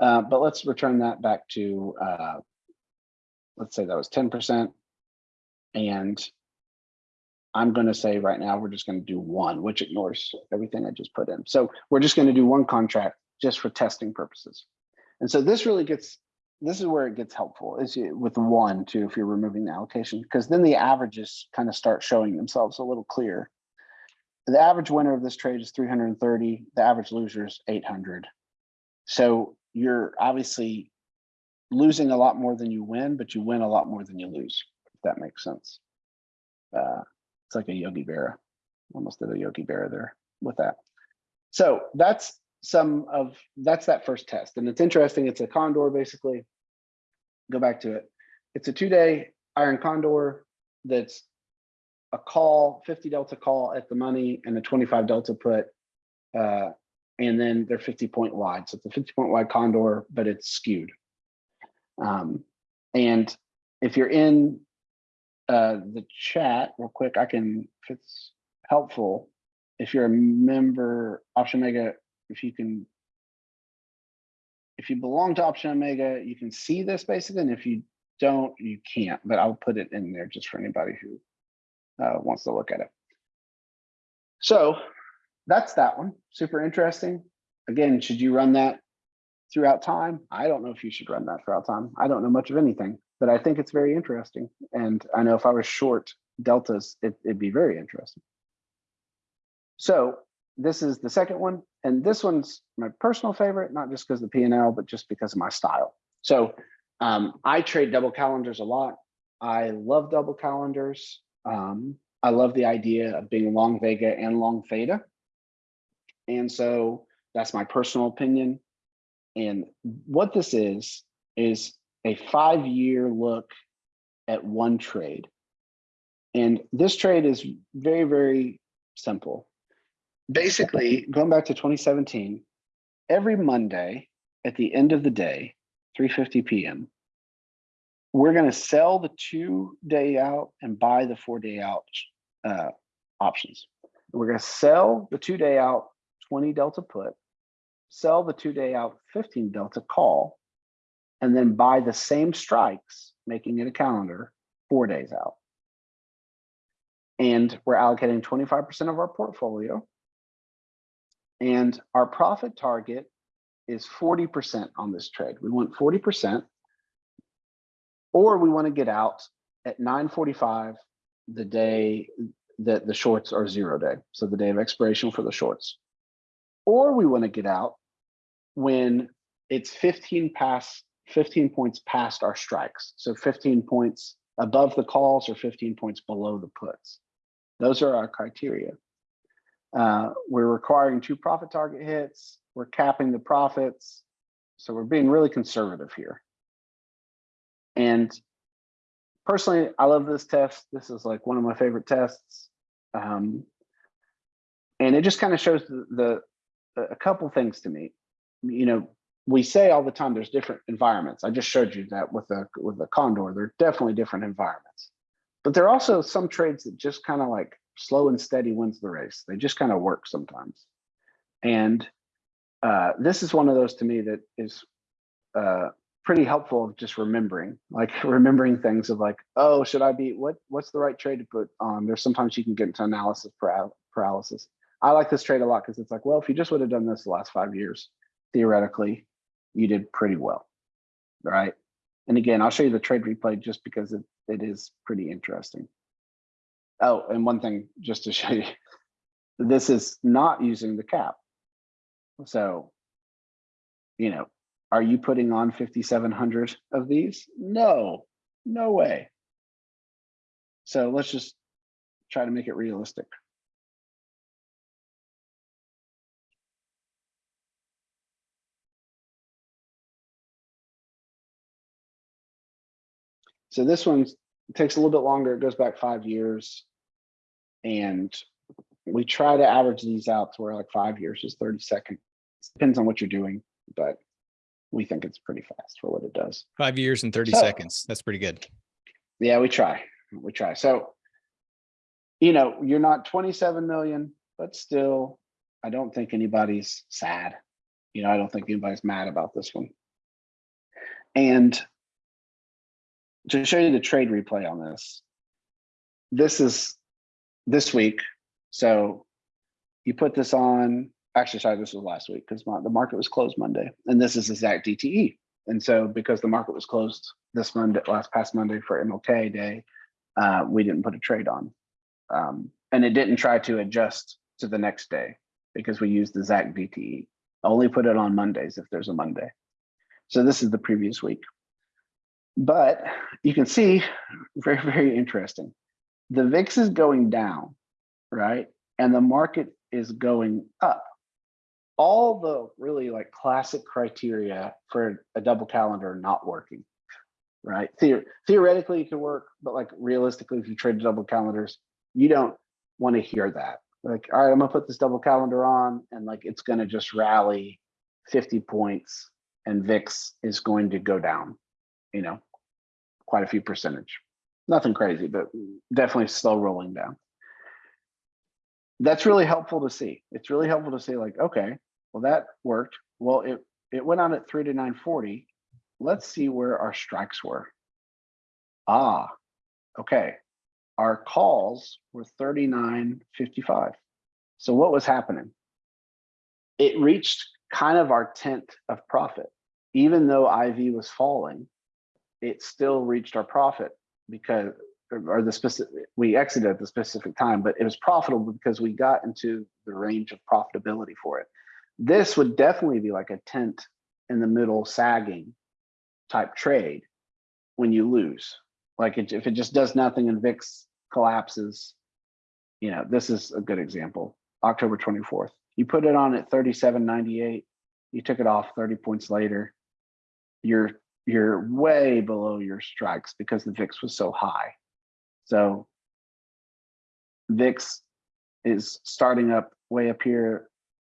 B: Uh, but let's return that back to, uh, let's say that was ten percent. And I'm gonna say right now, we're just gonna do one, which ignores everything I just put in. So we're just gonna do one contract just for testing purposes. And so this really gets, this is where it gets helpful is with one too, if you're removing the allocation, because then the averages kind of start showing themselves a little clear. The average winner of this trade is three hundred and thirty, the average loser is eight hundred. So you're obviously losing a lot more than you win, but you win a lot more than you lose, if that makes sense. Uh, it's like a Yogi Berra, almost did a Yogi Berra there with that. So that's some of, that's that first test. And it's interesting, it's a condor basically. Go back to it. It's a two-day iron condor that's a call, 50 delta call at the money and a 25 delta put. Uh, and then they're 50 point wide. So it's a 50 point wide condor, but it's skewed. Um, and if you're in uh, the chat real quick, I can, if it's helpful, if you're a member, Option Omega, if you can, if you belong to Option Omega, you can see this basically, and if you don't, you can't, but I'll put it in there just for anybody who uh, wants to look at it. So that's that one. Super interesting. Again, should you run that throughout time? I don't know if you should run that throughout time. I don't know much of anything, but I think it's very interesting. And I know if I was short deltas, it, it'd be very interesting. So this is the second one. And this one's my personal favorite, not just because of the P&L, but just because of my style. So um, I trade double calendars a lot. I love double calendars. Um, I love the idea of being long Vega and long Theta. And so that's my personal opinion. And what this is, is a five-year look at one trade. And this trade is very, very simple. Basically, going back to 2017, every Monday at the end of the day, 3.50 p.m., we're going to sell the two day out and buy the four day out uh, options. We're going to sell the two day out 20 delta put, sell the two day out 15 delta call, and then buy the same strikes, making it a calendar four days out. And we're allocating 25% of our portfolio. And our profit target is 40% on this trade. We want 40% or we want to get out at 9:45 the day that the shorts are zero day, so the day of expiration for the shorts. Or we want to get out when it's 15 past 15 points past our strikes. So 15 points above the calls or 15 points below the puts. Those are our criteria. Uh, we're requiring two profit target hits. We're capping the profits. So we're being really conservative here. And personally, I love this test. This is like one of my favorite tests. Um, and it just kind of shows the, the a couple things to me. You know, we say all the time there's different environments. I just showed you that with the with the condor, there are definitely different environments. But there are also some trades that just kind of like slow and steady wins the race. They just kind of work sometimes. And uh, this is one of those to me that is uh, pretty helpful of just remembering, like remembering things of like, oh, should I be, what, what's the right trade to put on? There's sometimes you can get into analysis paralysis. I like this trade a lot because it's like, well, if you just would have done this the last five years, theoretically, you did pretty well, right? And again, I'll show you the trade replay just because it, it is pretty interesting. Oh, and one thing just to show you, this is not using the cap. So, you know, are you putting on 5,700 of these? No, no way. So let's just try to make it realistic. So this one takes a little bit longer. It goes back five years. And we try to average these out to where like five years is thirty seconds. It depends on what you're doing, but we think it's pretty fast for what it does.
A: Five years and thirty
B: So-
A: seconds. That's pretty good.
B: Yeah, we try, we try. So, you know, you're not twenty-seven million, but still, I don't think anybody's sad. You know, I don't think anybody's mad about this one. And to show you the trade replay on this, this is this week. So you put this on, actually, sorry, this was last week because the market was closed Monday and this is exact DTE. And so because the market was closed this Monday, last past Monday for MLK day, uh, we didn't put a trade on. Um, and it didn't try to adjust to the next day because we used the exact DTE. Only put it on Mondays if there's a Monday. So this is the previous week. But you can see, very, very interesting. The VIX is going down, right? And the market is going up all the really like classic criteria for a double calendar not working, right? Theor- theoretically, it could work, but like realistically, if you trade double calendars, you don't want to hear that. Like, all right, I'm gonna put this double calendar on and like it's gonna just rally 50 points and VIX is going to go down, you know, quite a few percentage. Nothing crazy, but definitely slow rolling down that's really helpful to see. It's really helpful to see like, okay, well, that worked. Well, it, it went on at three to nine forty. Let's see where our strikes were. Ah, okay. Our calls were thirty-nine fifty-five. So what was happening? It reached kind of our tenth of profit. Even though IV was falling, it still reached our profit because or the specific, we exited at the specific time, but it was profitable because we got into the range of profitability for it. This would definitely be like a tent in the middle sagging type trade when you lose. Like it, if it just does nothing and VIX collapses, you know, this is a good example. October 24th, you put it on at 37.98, you took it off 30 points later. You're you're way below your strikes because the VIX was so high. So VIX is starting up way up here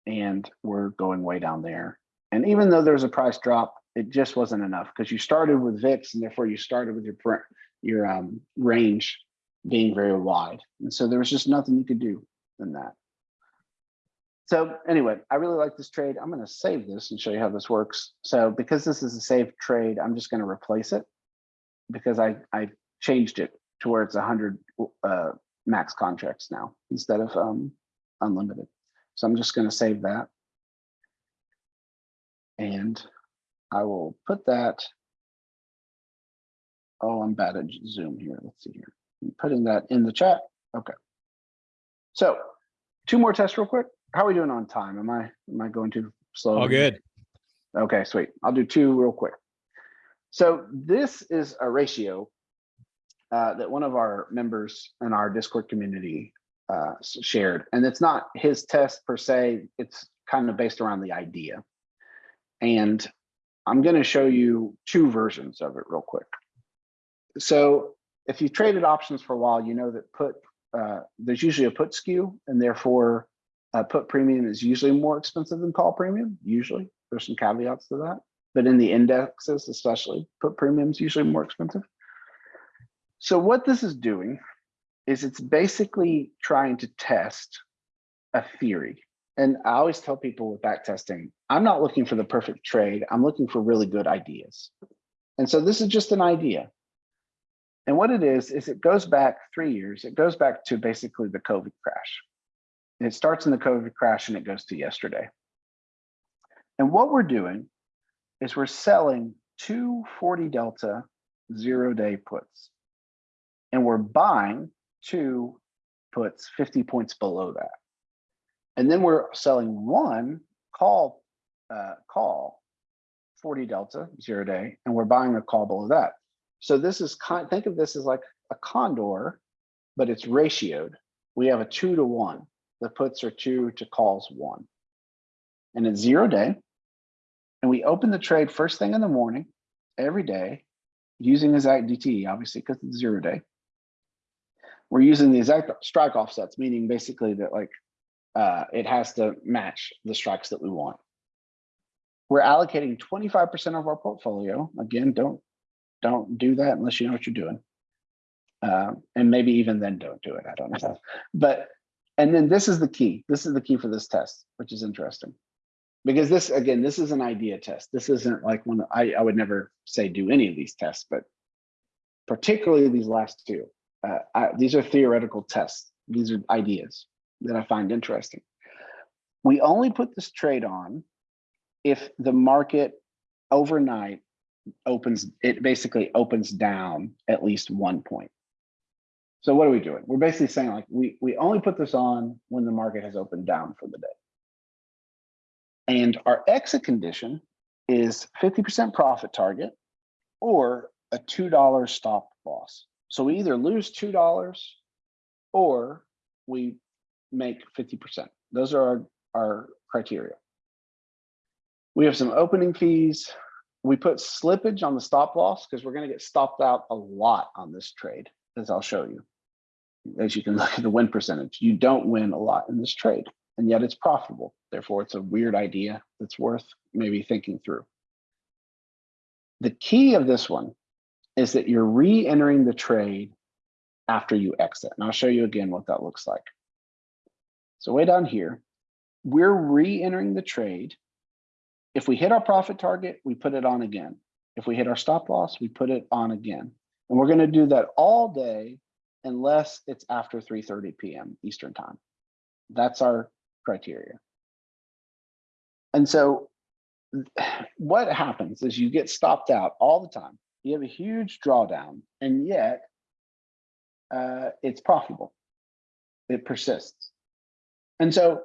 B: and we're going way down there. And even though there's a price drop, it just wasn't enough because you started with VIX and therefore you started with your your um, range being very wide. And so there was just nothing you could do than that. So anyway, I really like this trade. I'm going to save this and show you how this works. So because this is a saved trade, I'm just going to replace it because I, I changed it to where it's 100 uh, max contracts now instead of um, unlimited. So I'm just going to save that. And I will put that. Oh, I'm bad at Zoom here. Let's see here. I'm putting that in the chat. Okay. So two more tests real quick. How are we doing on time? Am I am I going too slow?
A: All good.
B: Okay, sweet. I'll do two real quick. So this is a ratio uh, that one of our members in our Discord community uh, shared, and it's not his test per se. It's kind of based around the idea. And I'm going to show you two versions of it real quick. So if you've traded options for a while, you know that put uh, there's usually a put skew, and therefore uh, put premium is usually more expensive than call premium. Usually, there's some caveats to that, but in the indexes, especially, put premium is usually more expensive. So what this is doing is it's basically trying to test a theory. And I always tell people with back testing, I'm not looking for the perfect trade. I'm looking for really good ideas. And so this is just an idea. And what it is, is it goes back three years. It goes back to basically the COVID crash. It starts in the COVID crash and it goes to yesterday. And what we're doing is we're selling two 40 delta zero day puts. And we're buying two puts 50 points below that. And then we're selling one call uh, call 40 delta zero day, and we're buying a call below that. So this is kind think of this as like a condor, but it's ratioed. We have a two to one. The puts are two to calls one. And it's zero day. And we open the trade first thing in the morning, every day. using exact DTE, obviously, because it's zero day. We're using the exact strike offsets, meaning basically that like uh, it has to match the strikes that we want. We're allocating 25% of our portfolio. Again, don't don't do that unless you know what you're doing. Um, and maybe even then don't do it. I don't know. But and then this is the key. This is the key for this test, which is interesting. Because this again, this is an idea test. This isn't like one I, I would never say do any of these tests, but particularly these last two. Uh, I, these are theoretical tests. These are ideas that I find interesting. We only put this trade on if the market overnight opens, it basically opens down at least one point. So what are we doing? We're basically saying like we, we only put this on when the market has opened down for the day. And our exit condition is 50% profit target or a $2 stop loss. So we either lose $2 or we make 50%. Those are our, our criteria. We have some opening fees. We put slippage on the stop loss because we're going to get stopped out a lot on this trade, as I'll show you. As you can look at the win percentage, you don't win a lot in this trade, and yet it's profitable. Therefore, it's a weird idea that's worth maybe thinking through. The key of this one is that you're re-entering the trade after you exit. And I'll show you again what that looks like. So way down here, we're re-entering the trade. If we hit our profit target, we put it on again. If we hit our stop loss, we put it on again. And we're gonna do that all day unless it's after 3.30 p.m. Eastern time. That's our criteria. And so what happens is you get stopped out all the time. You have a huge drawdown and yet uh, it's profitable. It persists. And so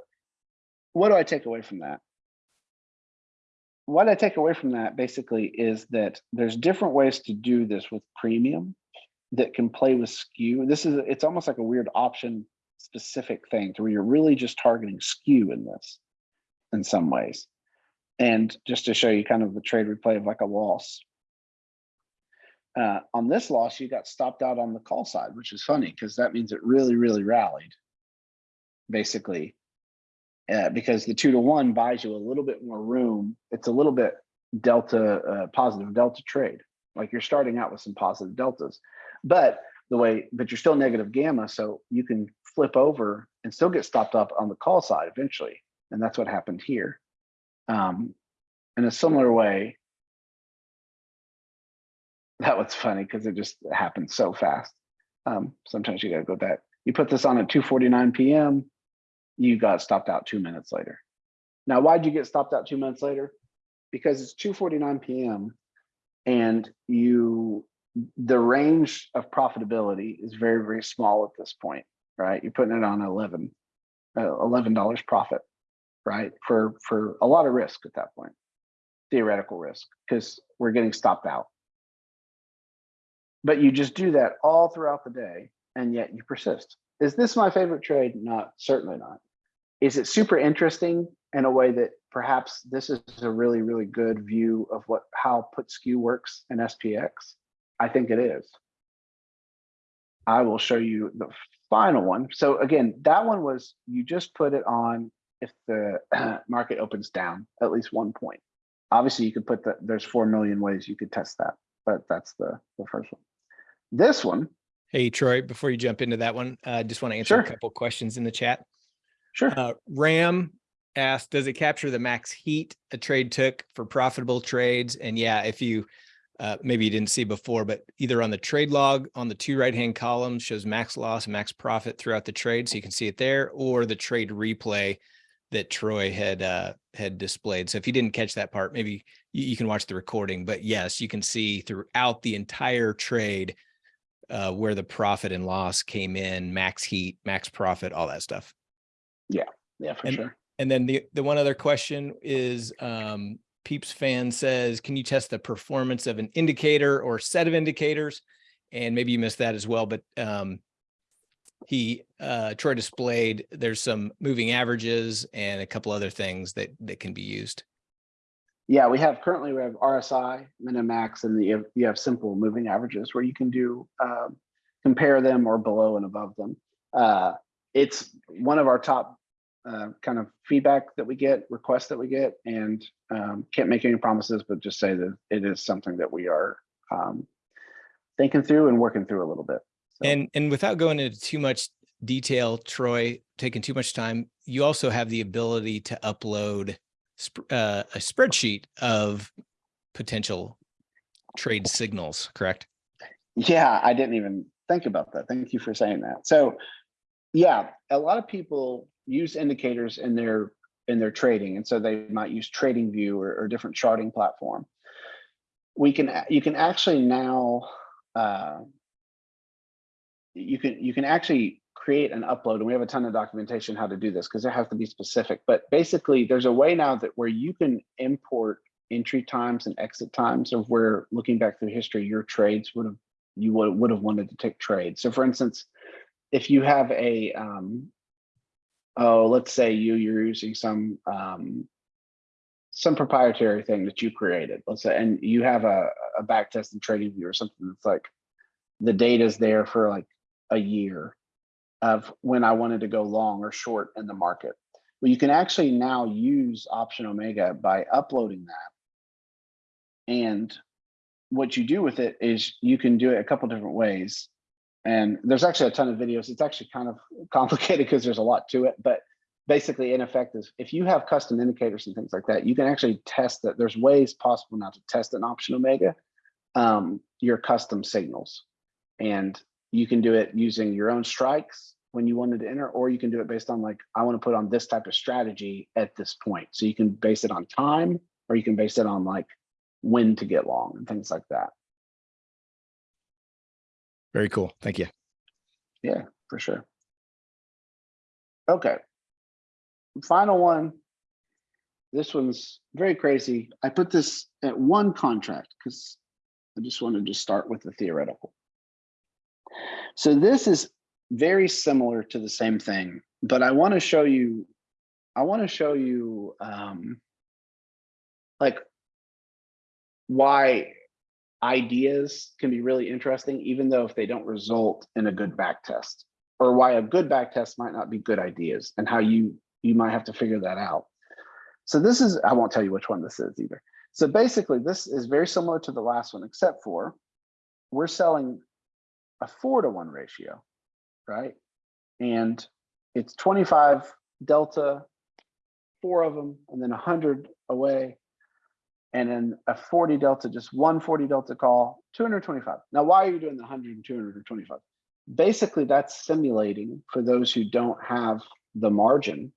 B: what do I take away from that? What I take away from that basically is that there's different ways to do this with premium that can play with skew. This is, it's almost like a weird option specific thing to where you're really just targeting skew in this in some ways. And just to show you kind of the trade replay of like a loss. Uh, on this loss, you got stopped out on the call side, which is funny because that means it really, really rallied, basically, uh, because the two to one buys you a little bit more room. It's a little bit delta, uh, positive delta trade. Like you're starting out with some positive deltas, but the way, but you're still negative gamma, so you can flip over and still get stopped up on the call side eventually. And that's what happened here. Um, in a similar way, that was funny because it just happened so fast. Um, sometimes you gotta go back. You put this on at 2.49 p.m., you got stopped out two minutes later. Now, why'd you get stopped out two minutes later? Because it's 2.49 p.m. and you, the range of profitability is very, very small at this point, right? You're putting it on 11, uh, $11 profit, right? For, for a lot of risk at that point, theoretical risk, because we're getting stopped out. But you just do that all throughout the day and yet you persist. Is this my favorite trade? Not, certainly not. Is it super interesting in a way that perhaps this is a really, really good view of what how put skew works in SPX? I think it is. I will show you the final one. So again, that one was you just put it on if the market opens down at least one point. Obviously, you could put the There's four million ways you could test that, but that's the the first one. This one.
A: Hey, Troy, before you jump into that one, I uh, just want to answer
B: Sure.
A: a couple questions in the chat.
B: Sure.
A: Uh, Ram asked, does it capture the max heat a trade took for profitable trades? And yeah, if you, uh, maybe you didn't see before, but either on the trade log on the two right-hand columns shows max loss, max profit throughout the trade. So you can see it there or the trade replay that Troy had, uh, had displayed. So if you didn't catch that part, maybe you, you can watch the recording, but yes, you can see throughout the entire trade, uh, where the profit and loss came in, max heat, max profit, all that stuff.
B: Yeah, yeah, for
A: And-
B: sure.
A: And then the, the one other question is, um, Peeps fan says, can you test the performance of an indicator or set of indicators? And maybe you missed that as well, but, um, he, uh, Troy displayed, there's some moving averages and a couple other things that, that can be used.
B: Yeah, we have currently we have RSI, Minimax, and the, you have- you have simple moving averages where you can do um, compare them or below and above them. Uh, it's one of our top uh, kind of feedback that we get, requests that we get, and um, can't make any promises, but just say that it is something that we are um, thinking through and working through a little bit. So-
A: And, and without going into too much detail, Troy, taking too much time, you also have the ability to upload sp- uh, a spreadsheet of potential trade signals, correct?
B: Yeah, I didn't even think about that. Thank you for saying that. So, yeah, a lot of people use indicators in their in their trading, and so they might use TradingView or, or different charting platform. We can you can actually now uh, you can you can actually create an upload, and we have a ton of documentation how to do this because it has to be specific. But basically, there's a way now that where you can import entry times and exit times of where looking back through history, your trades would have you would would have wanted to take trades. So for instance, if you have a um, oh, let's say you you're using some um, some proprietary thing that you created, let's say, and you have a, a back test and TradingView or something that's like the data's there for like a year of when I wanted to go long or short in the market. Well, you can actually now use Option Omega by uploading that. And what you do with it is you can do it a couple different ways. And there's actually a ton of videos. It's actually kind of complicated because there's a lot to it, but basically in effect is if you have custom indicators and things like that, you can actually test that. There's ways possible now to test an option omega, um, your custom signals. And you can do it using your own strikes when you wanted to enter, or you can do it based on like, I want to put on this type of strategy at this point. So you can base it on time, or you can base it on like when to get long and things like that.
A: Very cool. Thank you.
B: Yeah, for sure. Okay. Final one. This one's very crazy. I put this at one contract because I just wanted to start with the theoretical. So this is very similar to the same thing, but I want to show you, I want to show you um, like why ideas can be really interesting, even though if they don't result in a good back test, or why a good back test might not be good ideas, and how you you might have to figure that out. So this is, I won't tell you which one this is either. So basically, this is very similar to the last one, except for we're selling a four to one ratio, right? And it's 25 delta, four of them, and then 100 away and then a 40 delta, just one 40 delta call, 225. Now, why are you doing the 100 and 225? Basically, that's simulating for those who don't have the margin.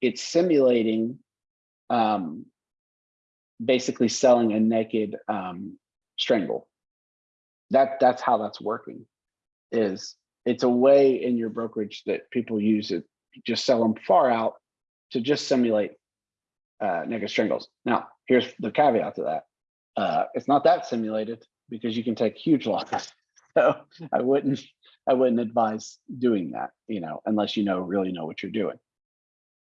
B: It's simulating um, basically selling a naked um, strangle. That that's how that's working. Is it's a way in your brokerage that people use it, just sell them far out to just simulate uh, naked strangles. Now, here's the caveat to that. Uh, it's not that simulated because you can take huge losses. So I wouldn't, I wouldn't advise doing that, you know, unless you know, really know what you're doing.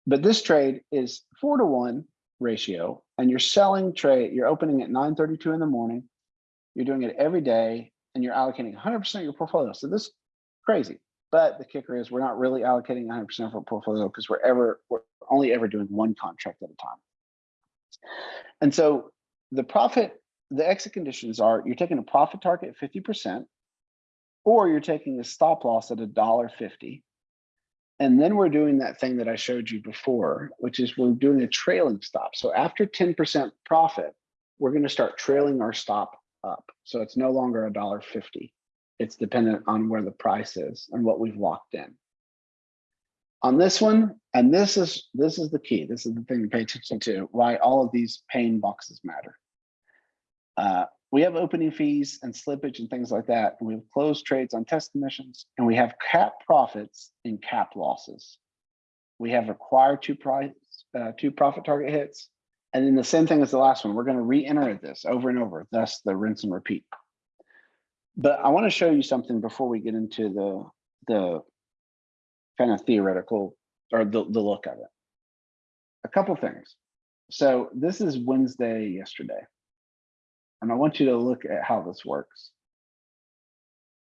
B: But this trade is four to one ratio and you're selling trade, you're opening at 9.32 in the morning. You're doing it every day and you're allocating 100% of your portfolio. So this is crazy. But the kicker is we're not really allocating 100% of our portfolio because we're ever, we're only ever doing one contract at a time. And so the profit, the exit conditions are you're taking a profit target at 50%, or you're taking a stop loss at a dollar fifty. And then we're doing that thing that I showed you before, which is we're doing a trailing stop. So after 10% profit, we're going to start trailing our stop up. So it's no longer a dollar fifty. It's dependent on where the price is and what we've locked in on this one, and this is this is the key. This is the thing to pay attention to. Why all of these pain boxes matter. Uh, we have opening fees and slippage and things like that. We have closed trades on test commissions, and we have cap profits and cap losses. We have required two price uh, two profit target hits, and then the same thing as the last one. We're going to re-enter this over and over. Thus, the rinse and repeat. But I want to show you something before we get into the the kind of theoretical or the, the look of it. A couple things. So this is Wednesday yesterday. And I want you to look at how this works.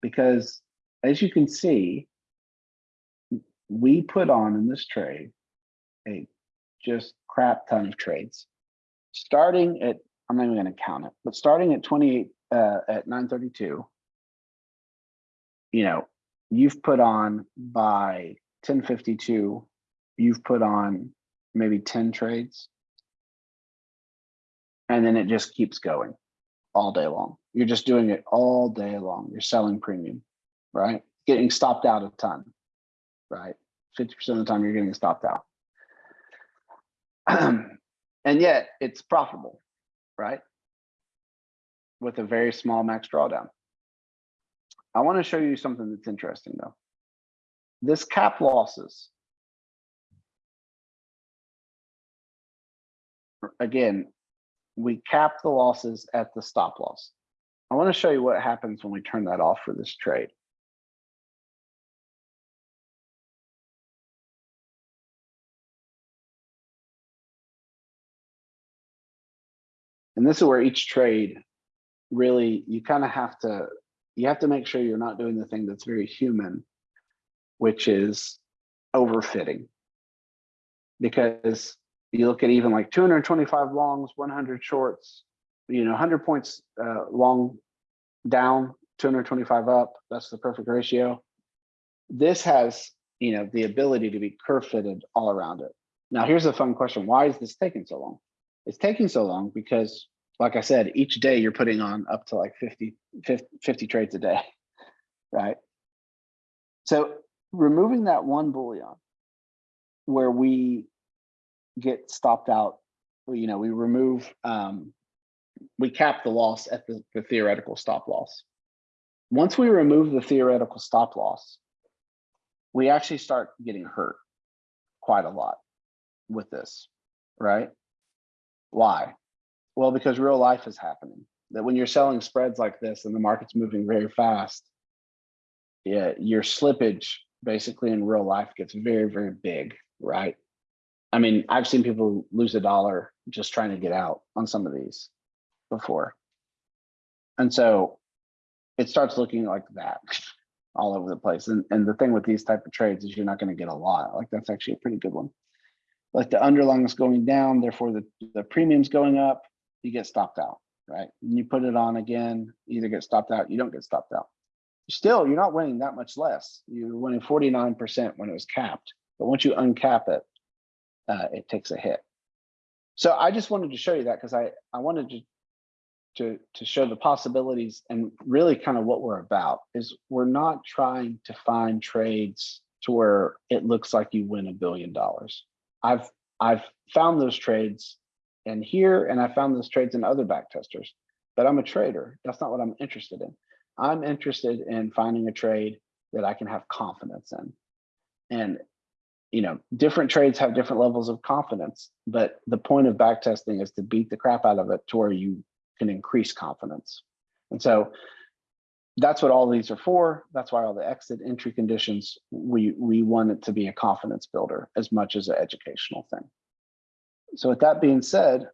B: Because as you can see, we put on in this trade a just crap ton of trades. Starting at, I'm not even gonna count it, but starting at 28, uh, at 932, you know, you've put on by 1052, you've put on maybe 10 trades. And then it just keeps going all day long. You're just doing it all day long. You're selling premium, right? Getting stopped out a ton, right? 50% of the time you're getting stopped out. and yet it's profitable, right? With a very small max drawdown. I want to show you something that's interesting though. This cap losses. Again, we cap the losses at the stop loss. I want to show you what happens when we turn that off for this trade. And this is where each trade really, you kind of have to, you have to make sure you're not doing the thing that's very human, which is overfitting. Because you look at even like 225 longs, 100 shorts, you know, 100 points uh, long down, 225 up. That's the perfect ratio. This has, you know, the ability to be curve fitted all around it. Now, here's a fun question. Why is this taking so long? It's taking so long because, like I said, each day you're putting on up to like 50, 50, 50 trades a day, right? So removing that one boolean where we get stopped out, you know, we remove, um, we cap the loss at the, the theoretical stop loss. Once we remove the theoretical stop loss, we actually start getting hurt quite a lot with this, right? Why? Well, because real life is happening. That when you're selling spreads like this and the market's moving very fast, yeah, your slippage basically in real life gets very, very big, right? I mean, I've seen people lose a dollar just trying to get out on some of these before. And so it starts looking like that all over the place. And, and the thing with these type of trades is you're not going to get a lot. Like that's actually a pretty good one. Like the underlying is going down, therefore the, the premium's going up, you get stopped out, right? And you put it on again, either get stopped out, you don't get stopped out. Still, you're not winning that much less. You're winning 49% when it was capped. But once you uncap it, uh, it takes a hit. So I just wanted to show you that because I, I wanted to, to, to show the possibilities and really kind of what we're about is we're not trying to find trades to where it looks like you win a billion dollars. I've, I've found those trades in here and I found those trades in other back testers, but I'm a trader. That's not what I'm interested in. I'm interested in finding a trade that I can have confidence in. And you know, different trades have different levels of confidence, but the point of back testing is to beat the crap out of it to where you can increase confidence. And so that's what all these are for. That's why all the exit entry conditions, we, we want it to be a confidence builder as much as an educational thing. So with that being said,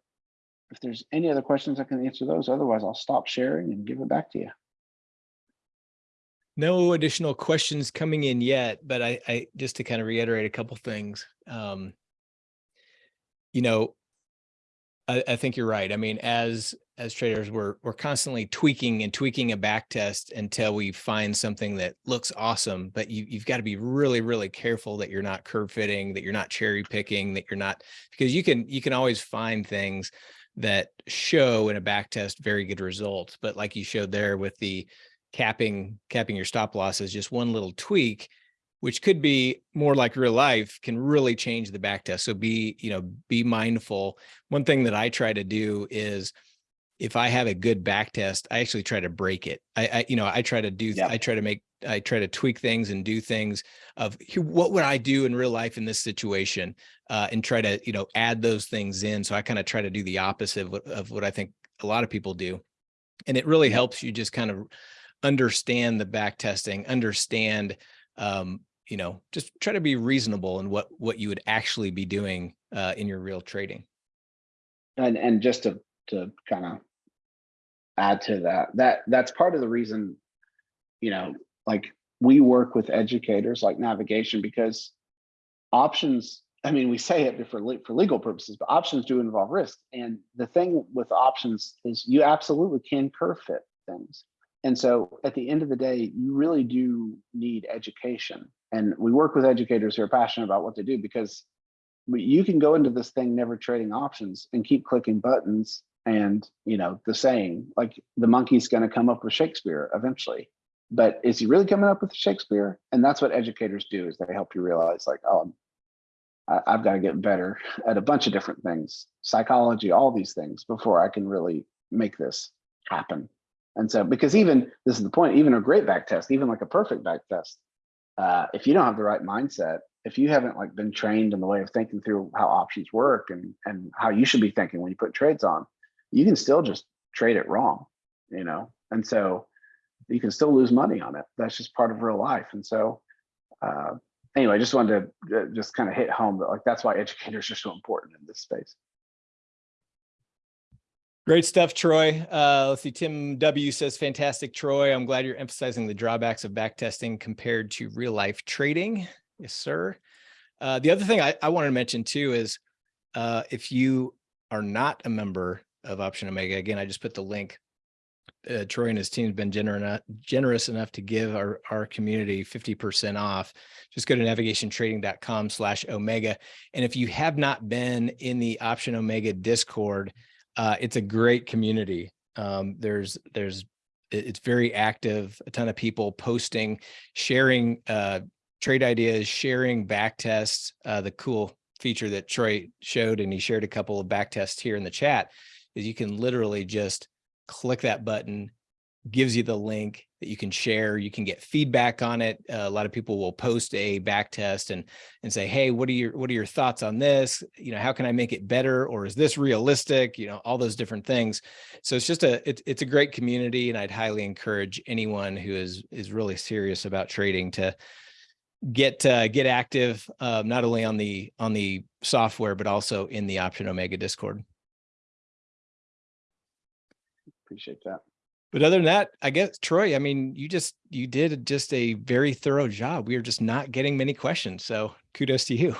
B: if there's any other questions, I can answer those. Otherwise, I'll stop sharing and give it back to you.
A: No additional questions coming in yet, but I, I just to kind of reiterate a couple things. Um, you know, I, I think you're right. I mean, as as traders, we're we're constantly tweaking and tweaking a back test until we find something that looks awesome. But you you've got to be really really careful that you're not curve fitting, that you're not cherry picking, that you're not because you can you can always find things that show in a back test very good results. But like you showed there with the capping capping your stop loss is just one little tweak which could be more like real life can really change the back test so be you know be mindful one thing that i try to do is if i have a good back test i actually try to break it. I, I you know i try to do yeah. i try to make i try to tweak things and do things of what would i do in real life in this situation? Uh, and try to you know add those things in. So i kind of try to do the opposite of, of what i think a lot of people do. And it really helps you just kind of understand the back testing, understand, um, you know, just try to be reasonable in what, what you would actually be doing uh, in your real trading.
B: and, and just to, to kind of add to that, that, that's part of the reason, you know, like we work with educators like navigation because options, I mean, we say it for, for legal purposes, but options do involve risk. And the thing with options is you absolutely can curve fit things. And so at the end of the day, you really do need education. And we work with educators who are passionate about what they do because you can go into this thing never trading options and keep clicking buttons and you know the saying like the monkey's going to come up with shakespeare eventually. But is he really coming up with shakespeare? And that's what educators do is they help you realize like oh i've got to get better at a bunch of different things psychology all these things before i can really make this happen. And so because even this is the point even a great back test even like a perfect back test uh, if you don't have the right mindset if you haven't like been trained in the way of thinking through how options work and and how you should be thinking when you put trades on you can still just trade it wrong you know and so you can still lose money on it that's just part of real life and so uh anyway i just wanted to uh, just kind of hit home that like that's why educators are so important in this space
A: Great stuff, Troy. Uh, let's see. Tim W says, fantastic, Troy. I'm glad you're emphasizing the drawbacks of backtesting compared to real life trading. Yes, sir. Uh, the other thing I, I wanted to mention too is uh, if you are not a member of Option Omega, again, I just put the link. Uh, Troy and his team have been gener generous enough to give our, our community 50% off. Just go to navigationtrading.com slash Omega. And if you have not been in the Option Omega Discord, uh, it's a great community. Um, there's there's it's very active. A ton of people posting, sharing uh, trade ideas, sharing back tests. Uh, the cool feature that Troy showed, and he shared a couple of back tests here in the chat, is you can literally just click that button, gives you the link that you can share. You can get feedback on it. Uh, a lot of people will post a back test and and say, "Hey, what are your what are your thoughts on this? You know, how can I make it better? Or is this realistic? You know, all those different things." So it's just a it's it's a great community, and I'd highly encourage anyone who is is really serious about trading to get uh, get active, uh, not only on the on the software but also in the Option Omega Discord.
B: Appreciate that.
A: But other than that, I guess Troy, I mean, you just you did just a very thorough job. We are just not getting many questions, so kudos to you.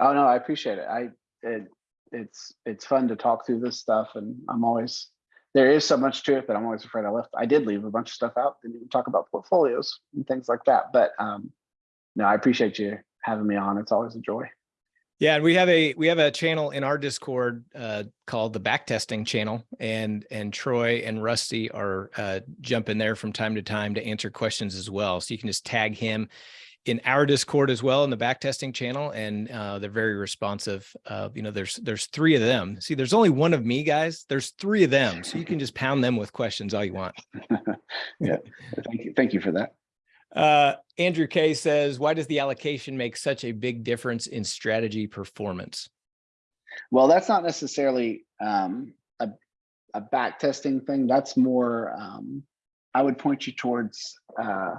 B: oh no i appreciate it. I it, it's it's fun to talk through this stuff and i'm always there is so much to it that i'm always afraid i left i did leave a bunch of stuff out. Didn't even talk about portfolios and things like that but um no i appreciate you having me on. It's always a joy
A: Yeah, and we have a we have a channel in our Discord uh, called the Backtesting Channel, and and Troy and Rusty are uh, jumping there from time to time to answer questions as well. So you can just tag him in our Discord as well in the Backtesting Channel, and uh, they're very responsive. Uh, you know, there's there's three of them. See, there's only one of me, guys. There's three of them, so you can just pound them with questions all you want.
B: yeah thank you thank you for that
A: Uh, Andrew K says, "Why does the allocation make such a big difference in strategy performance?"
B: Well, that's not necessarily um, a, a back testing thing. That's more, um, I would point you towards, uh,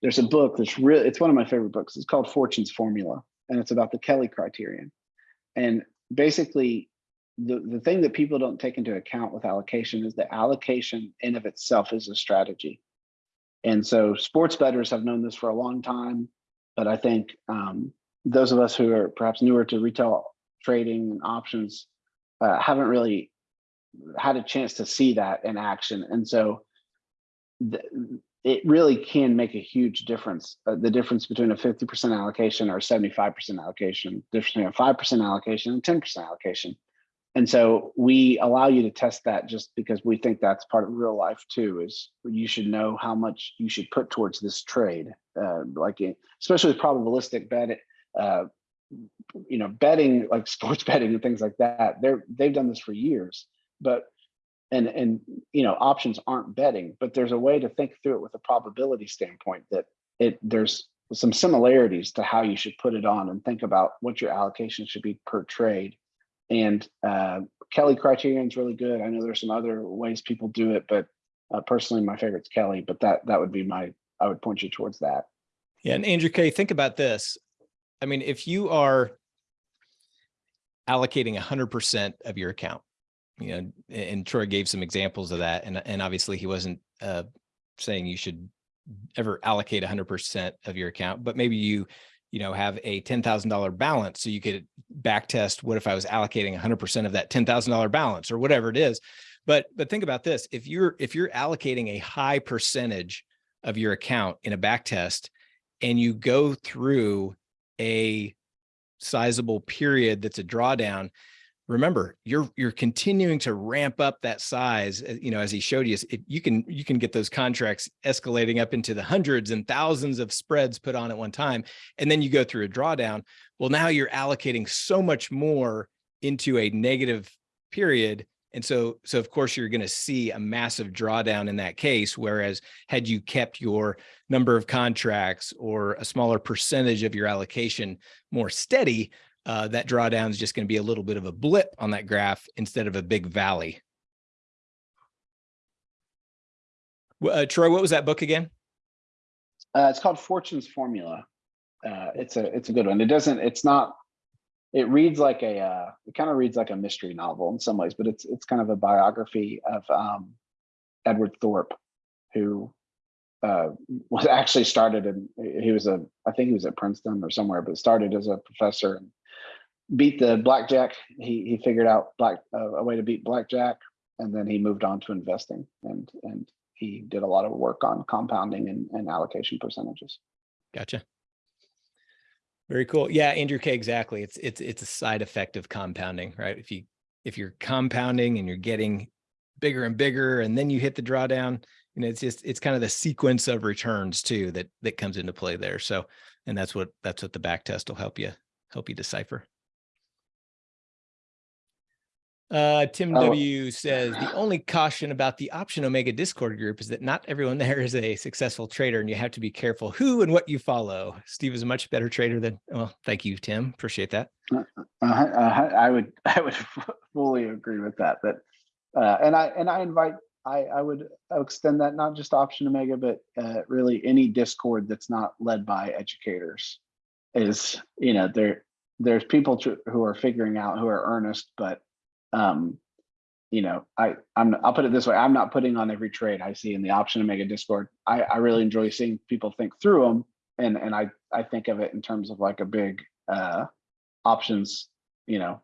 B: there's a book that's really, it's one of my favorite books. It's called Fortune's Formula, and it's about the Kelly criterion. And basically, the, the thing that people don't take into account with allocation is that allocation in of itself is a strategy. And so sports bettors have known this for a long time, but I think um, those of us who are perhaps newer to retail trading and options uh, haven't really had a chance to see that in action. And so it really can make a huge difference. Uh, the difference between a 50% allocation or 75% allocation, difference between a 5% allocation and 10% allocation. And so we allow you to test that just because we think that's part of real life too, is you should know how much you should put towards this trade. Uh, like, in- especially with probabilistic bet, uh, you know, betting like sports betting and things like that, they're they've done this for years. But and and you know, options aren't betting, but there's a way to think through it with a probability standpoint that it there's some similarities to how you should put it on and think about what your allocation should be per trade. And uh, Kelly criterion is really good. I know there's some other ways people do it, but uh, personally, my favorite's Kelly. But that that would be my I would point you towards that.
A: Yeah, and Andrew K, think about this. I mean, if you are allocating hundred percent of your account. You know, and Troy gave some examples of that and, and obviously he wasn't, uh, saying you should ever allocate hundred percent of your account, but maybe you, you know, have a ten thousand dollar balance. So you could back test, what if I was allocating hundred percent of that ten thousand dollar balance or whatever it is. But, but think about this, if you're, if you're allocating a high percentage of your account in a back test and you go through a sizable period that's a drawdown, remember you're you're continuing to ramp up that size uh, you know as he showed you it, you can you can get those contracts escalating up into the hundreds and thousands of spreads put on at one time and then you go through a drawdown. Well now you're allocating so much more into a negative period and so so of course you're going to see a massive drawdown in that case whereas had you kept your number of contracts or a smaller percentage of your allocation more steady uh, that drawdown is just going to be a little bit of a blip on that graph instead of a big valley. Uh, Troy, what was that book again?
B: Uh, it's called Fortune's Formula. Uh, it's a it's a good one. It doesn't. It's not. It reads like a. Uh, it kind of reads like a mystery novel in some ways, but it's it's kind of a biography of um, Edward Thorp, who uh, was actually started in. He was a. I think he was at Princeton or somewhere, but started as a professor and beat the blackjack. He he figured out black uh, a way to beat blackjack, and then he moved on to investing and and he did a lot of work on compounding and, and allocation percentages.
A: Gotcha. Very cool. Yeah, Andrew K. Exactly. It's it's it's a side effect of compounding, right? If you if you're compounding and you're getting bigger and bigger, and then you hit the drawdown, you know, it's just it's kind of the sequence of returns too that that comes into play there. So, and that's what that's what the back test will help you help you decipher. Uh, Tim
B: Oh.
A: W says the only caution about the option Omega Discord group is that not everyone there is a successful trader and you have to be careful who and what you follow. Steve is a much better trader than, well, thank you, Tim. Appreciate that.
B: Uh, uh, I would I would fully agree with that. That uh, and I and I invite I I would extend that not just option omega, but uh, really any Discord that's not led by educators is you know there there's people who are figuring out who are earnest, but um you know I I'm I'll put it this way I'm not putting on every trade I see in the option omega Discord. I I really enjoy seeing people think through them and and I I think of it in terms of like a big uh options, you know,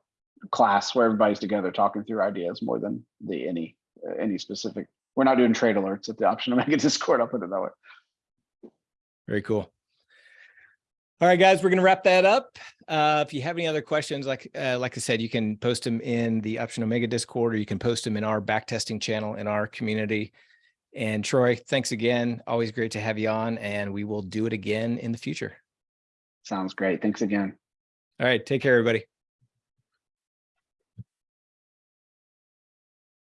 B: class where everybody's together talking through ideas more than the any uh, any specific. We're not doing trade alerts at the option omega Discord. I'll put it that way.
A: Very cool. All right, guys, we're going to wrap that up. Uh, if you have any other questions, like uh, like I said, you can post them in the Option Omega Discord, or you can post them in our backtesting channel in our community. And Troy, thanks again. Always great to have you on, and we will do it again in the future.
B: Sounds great. Thanks again.
A: All right, take care, everybody.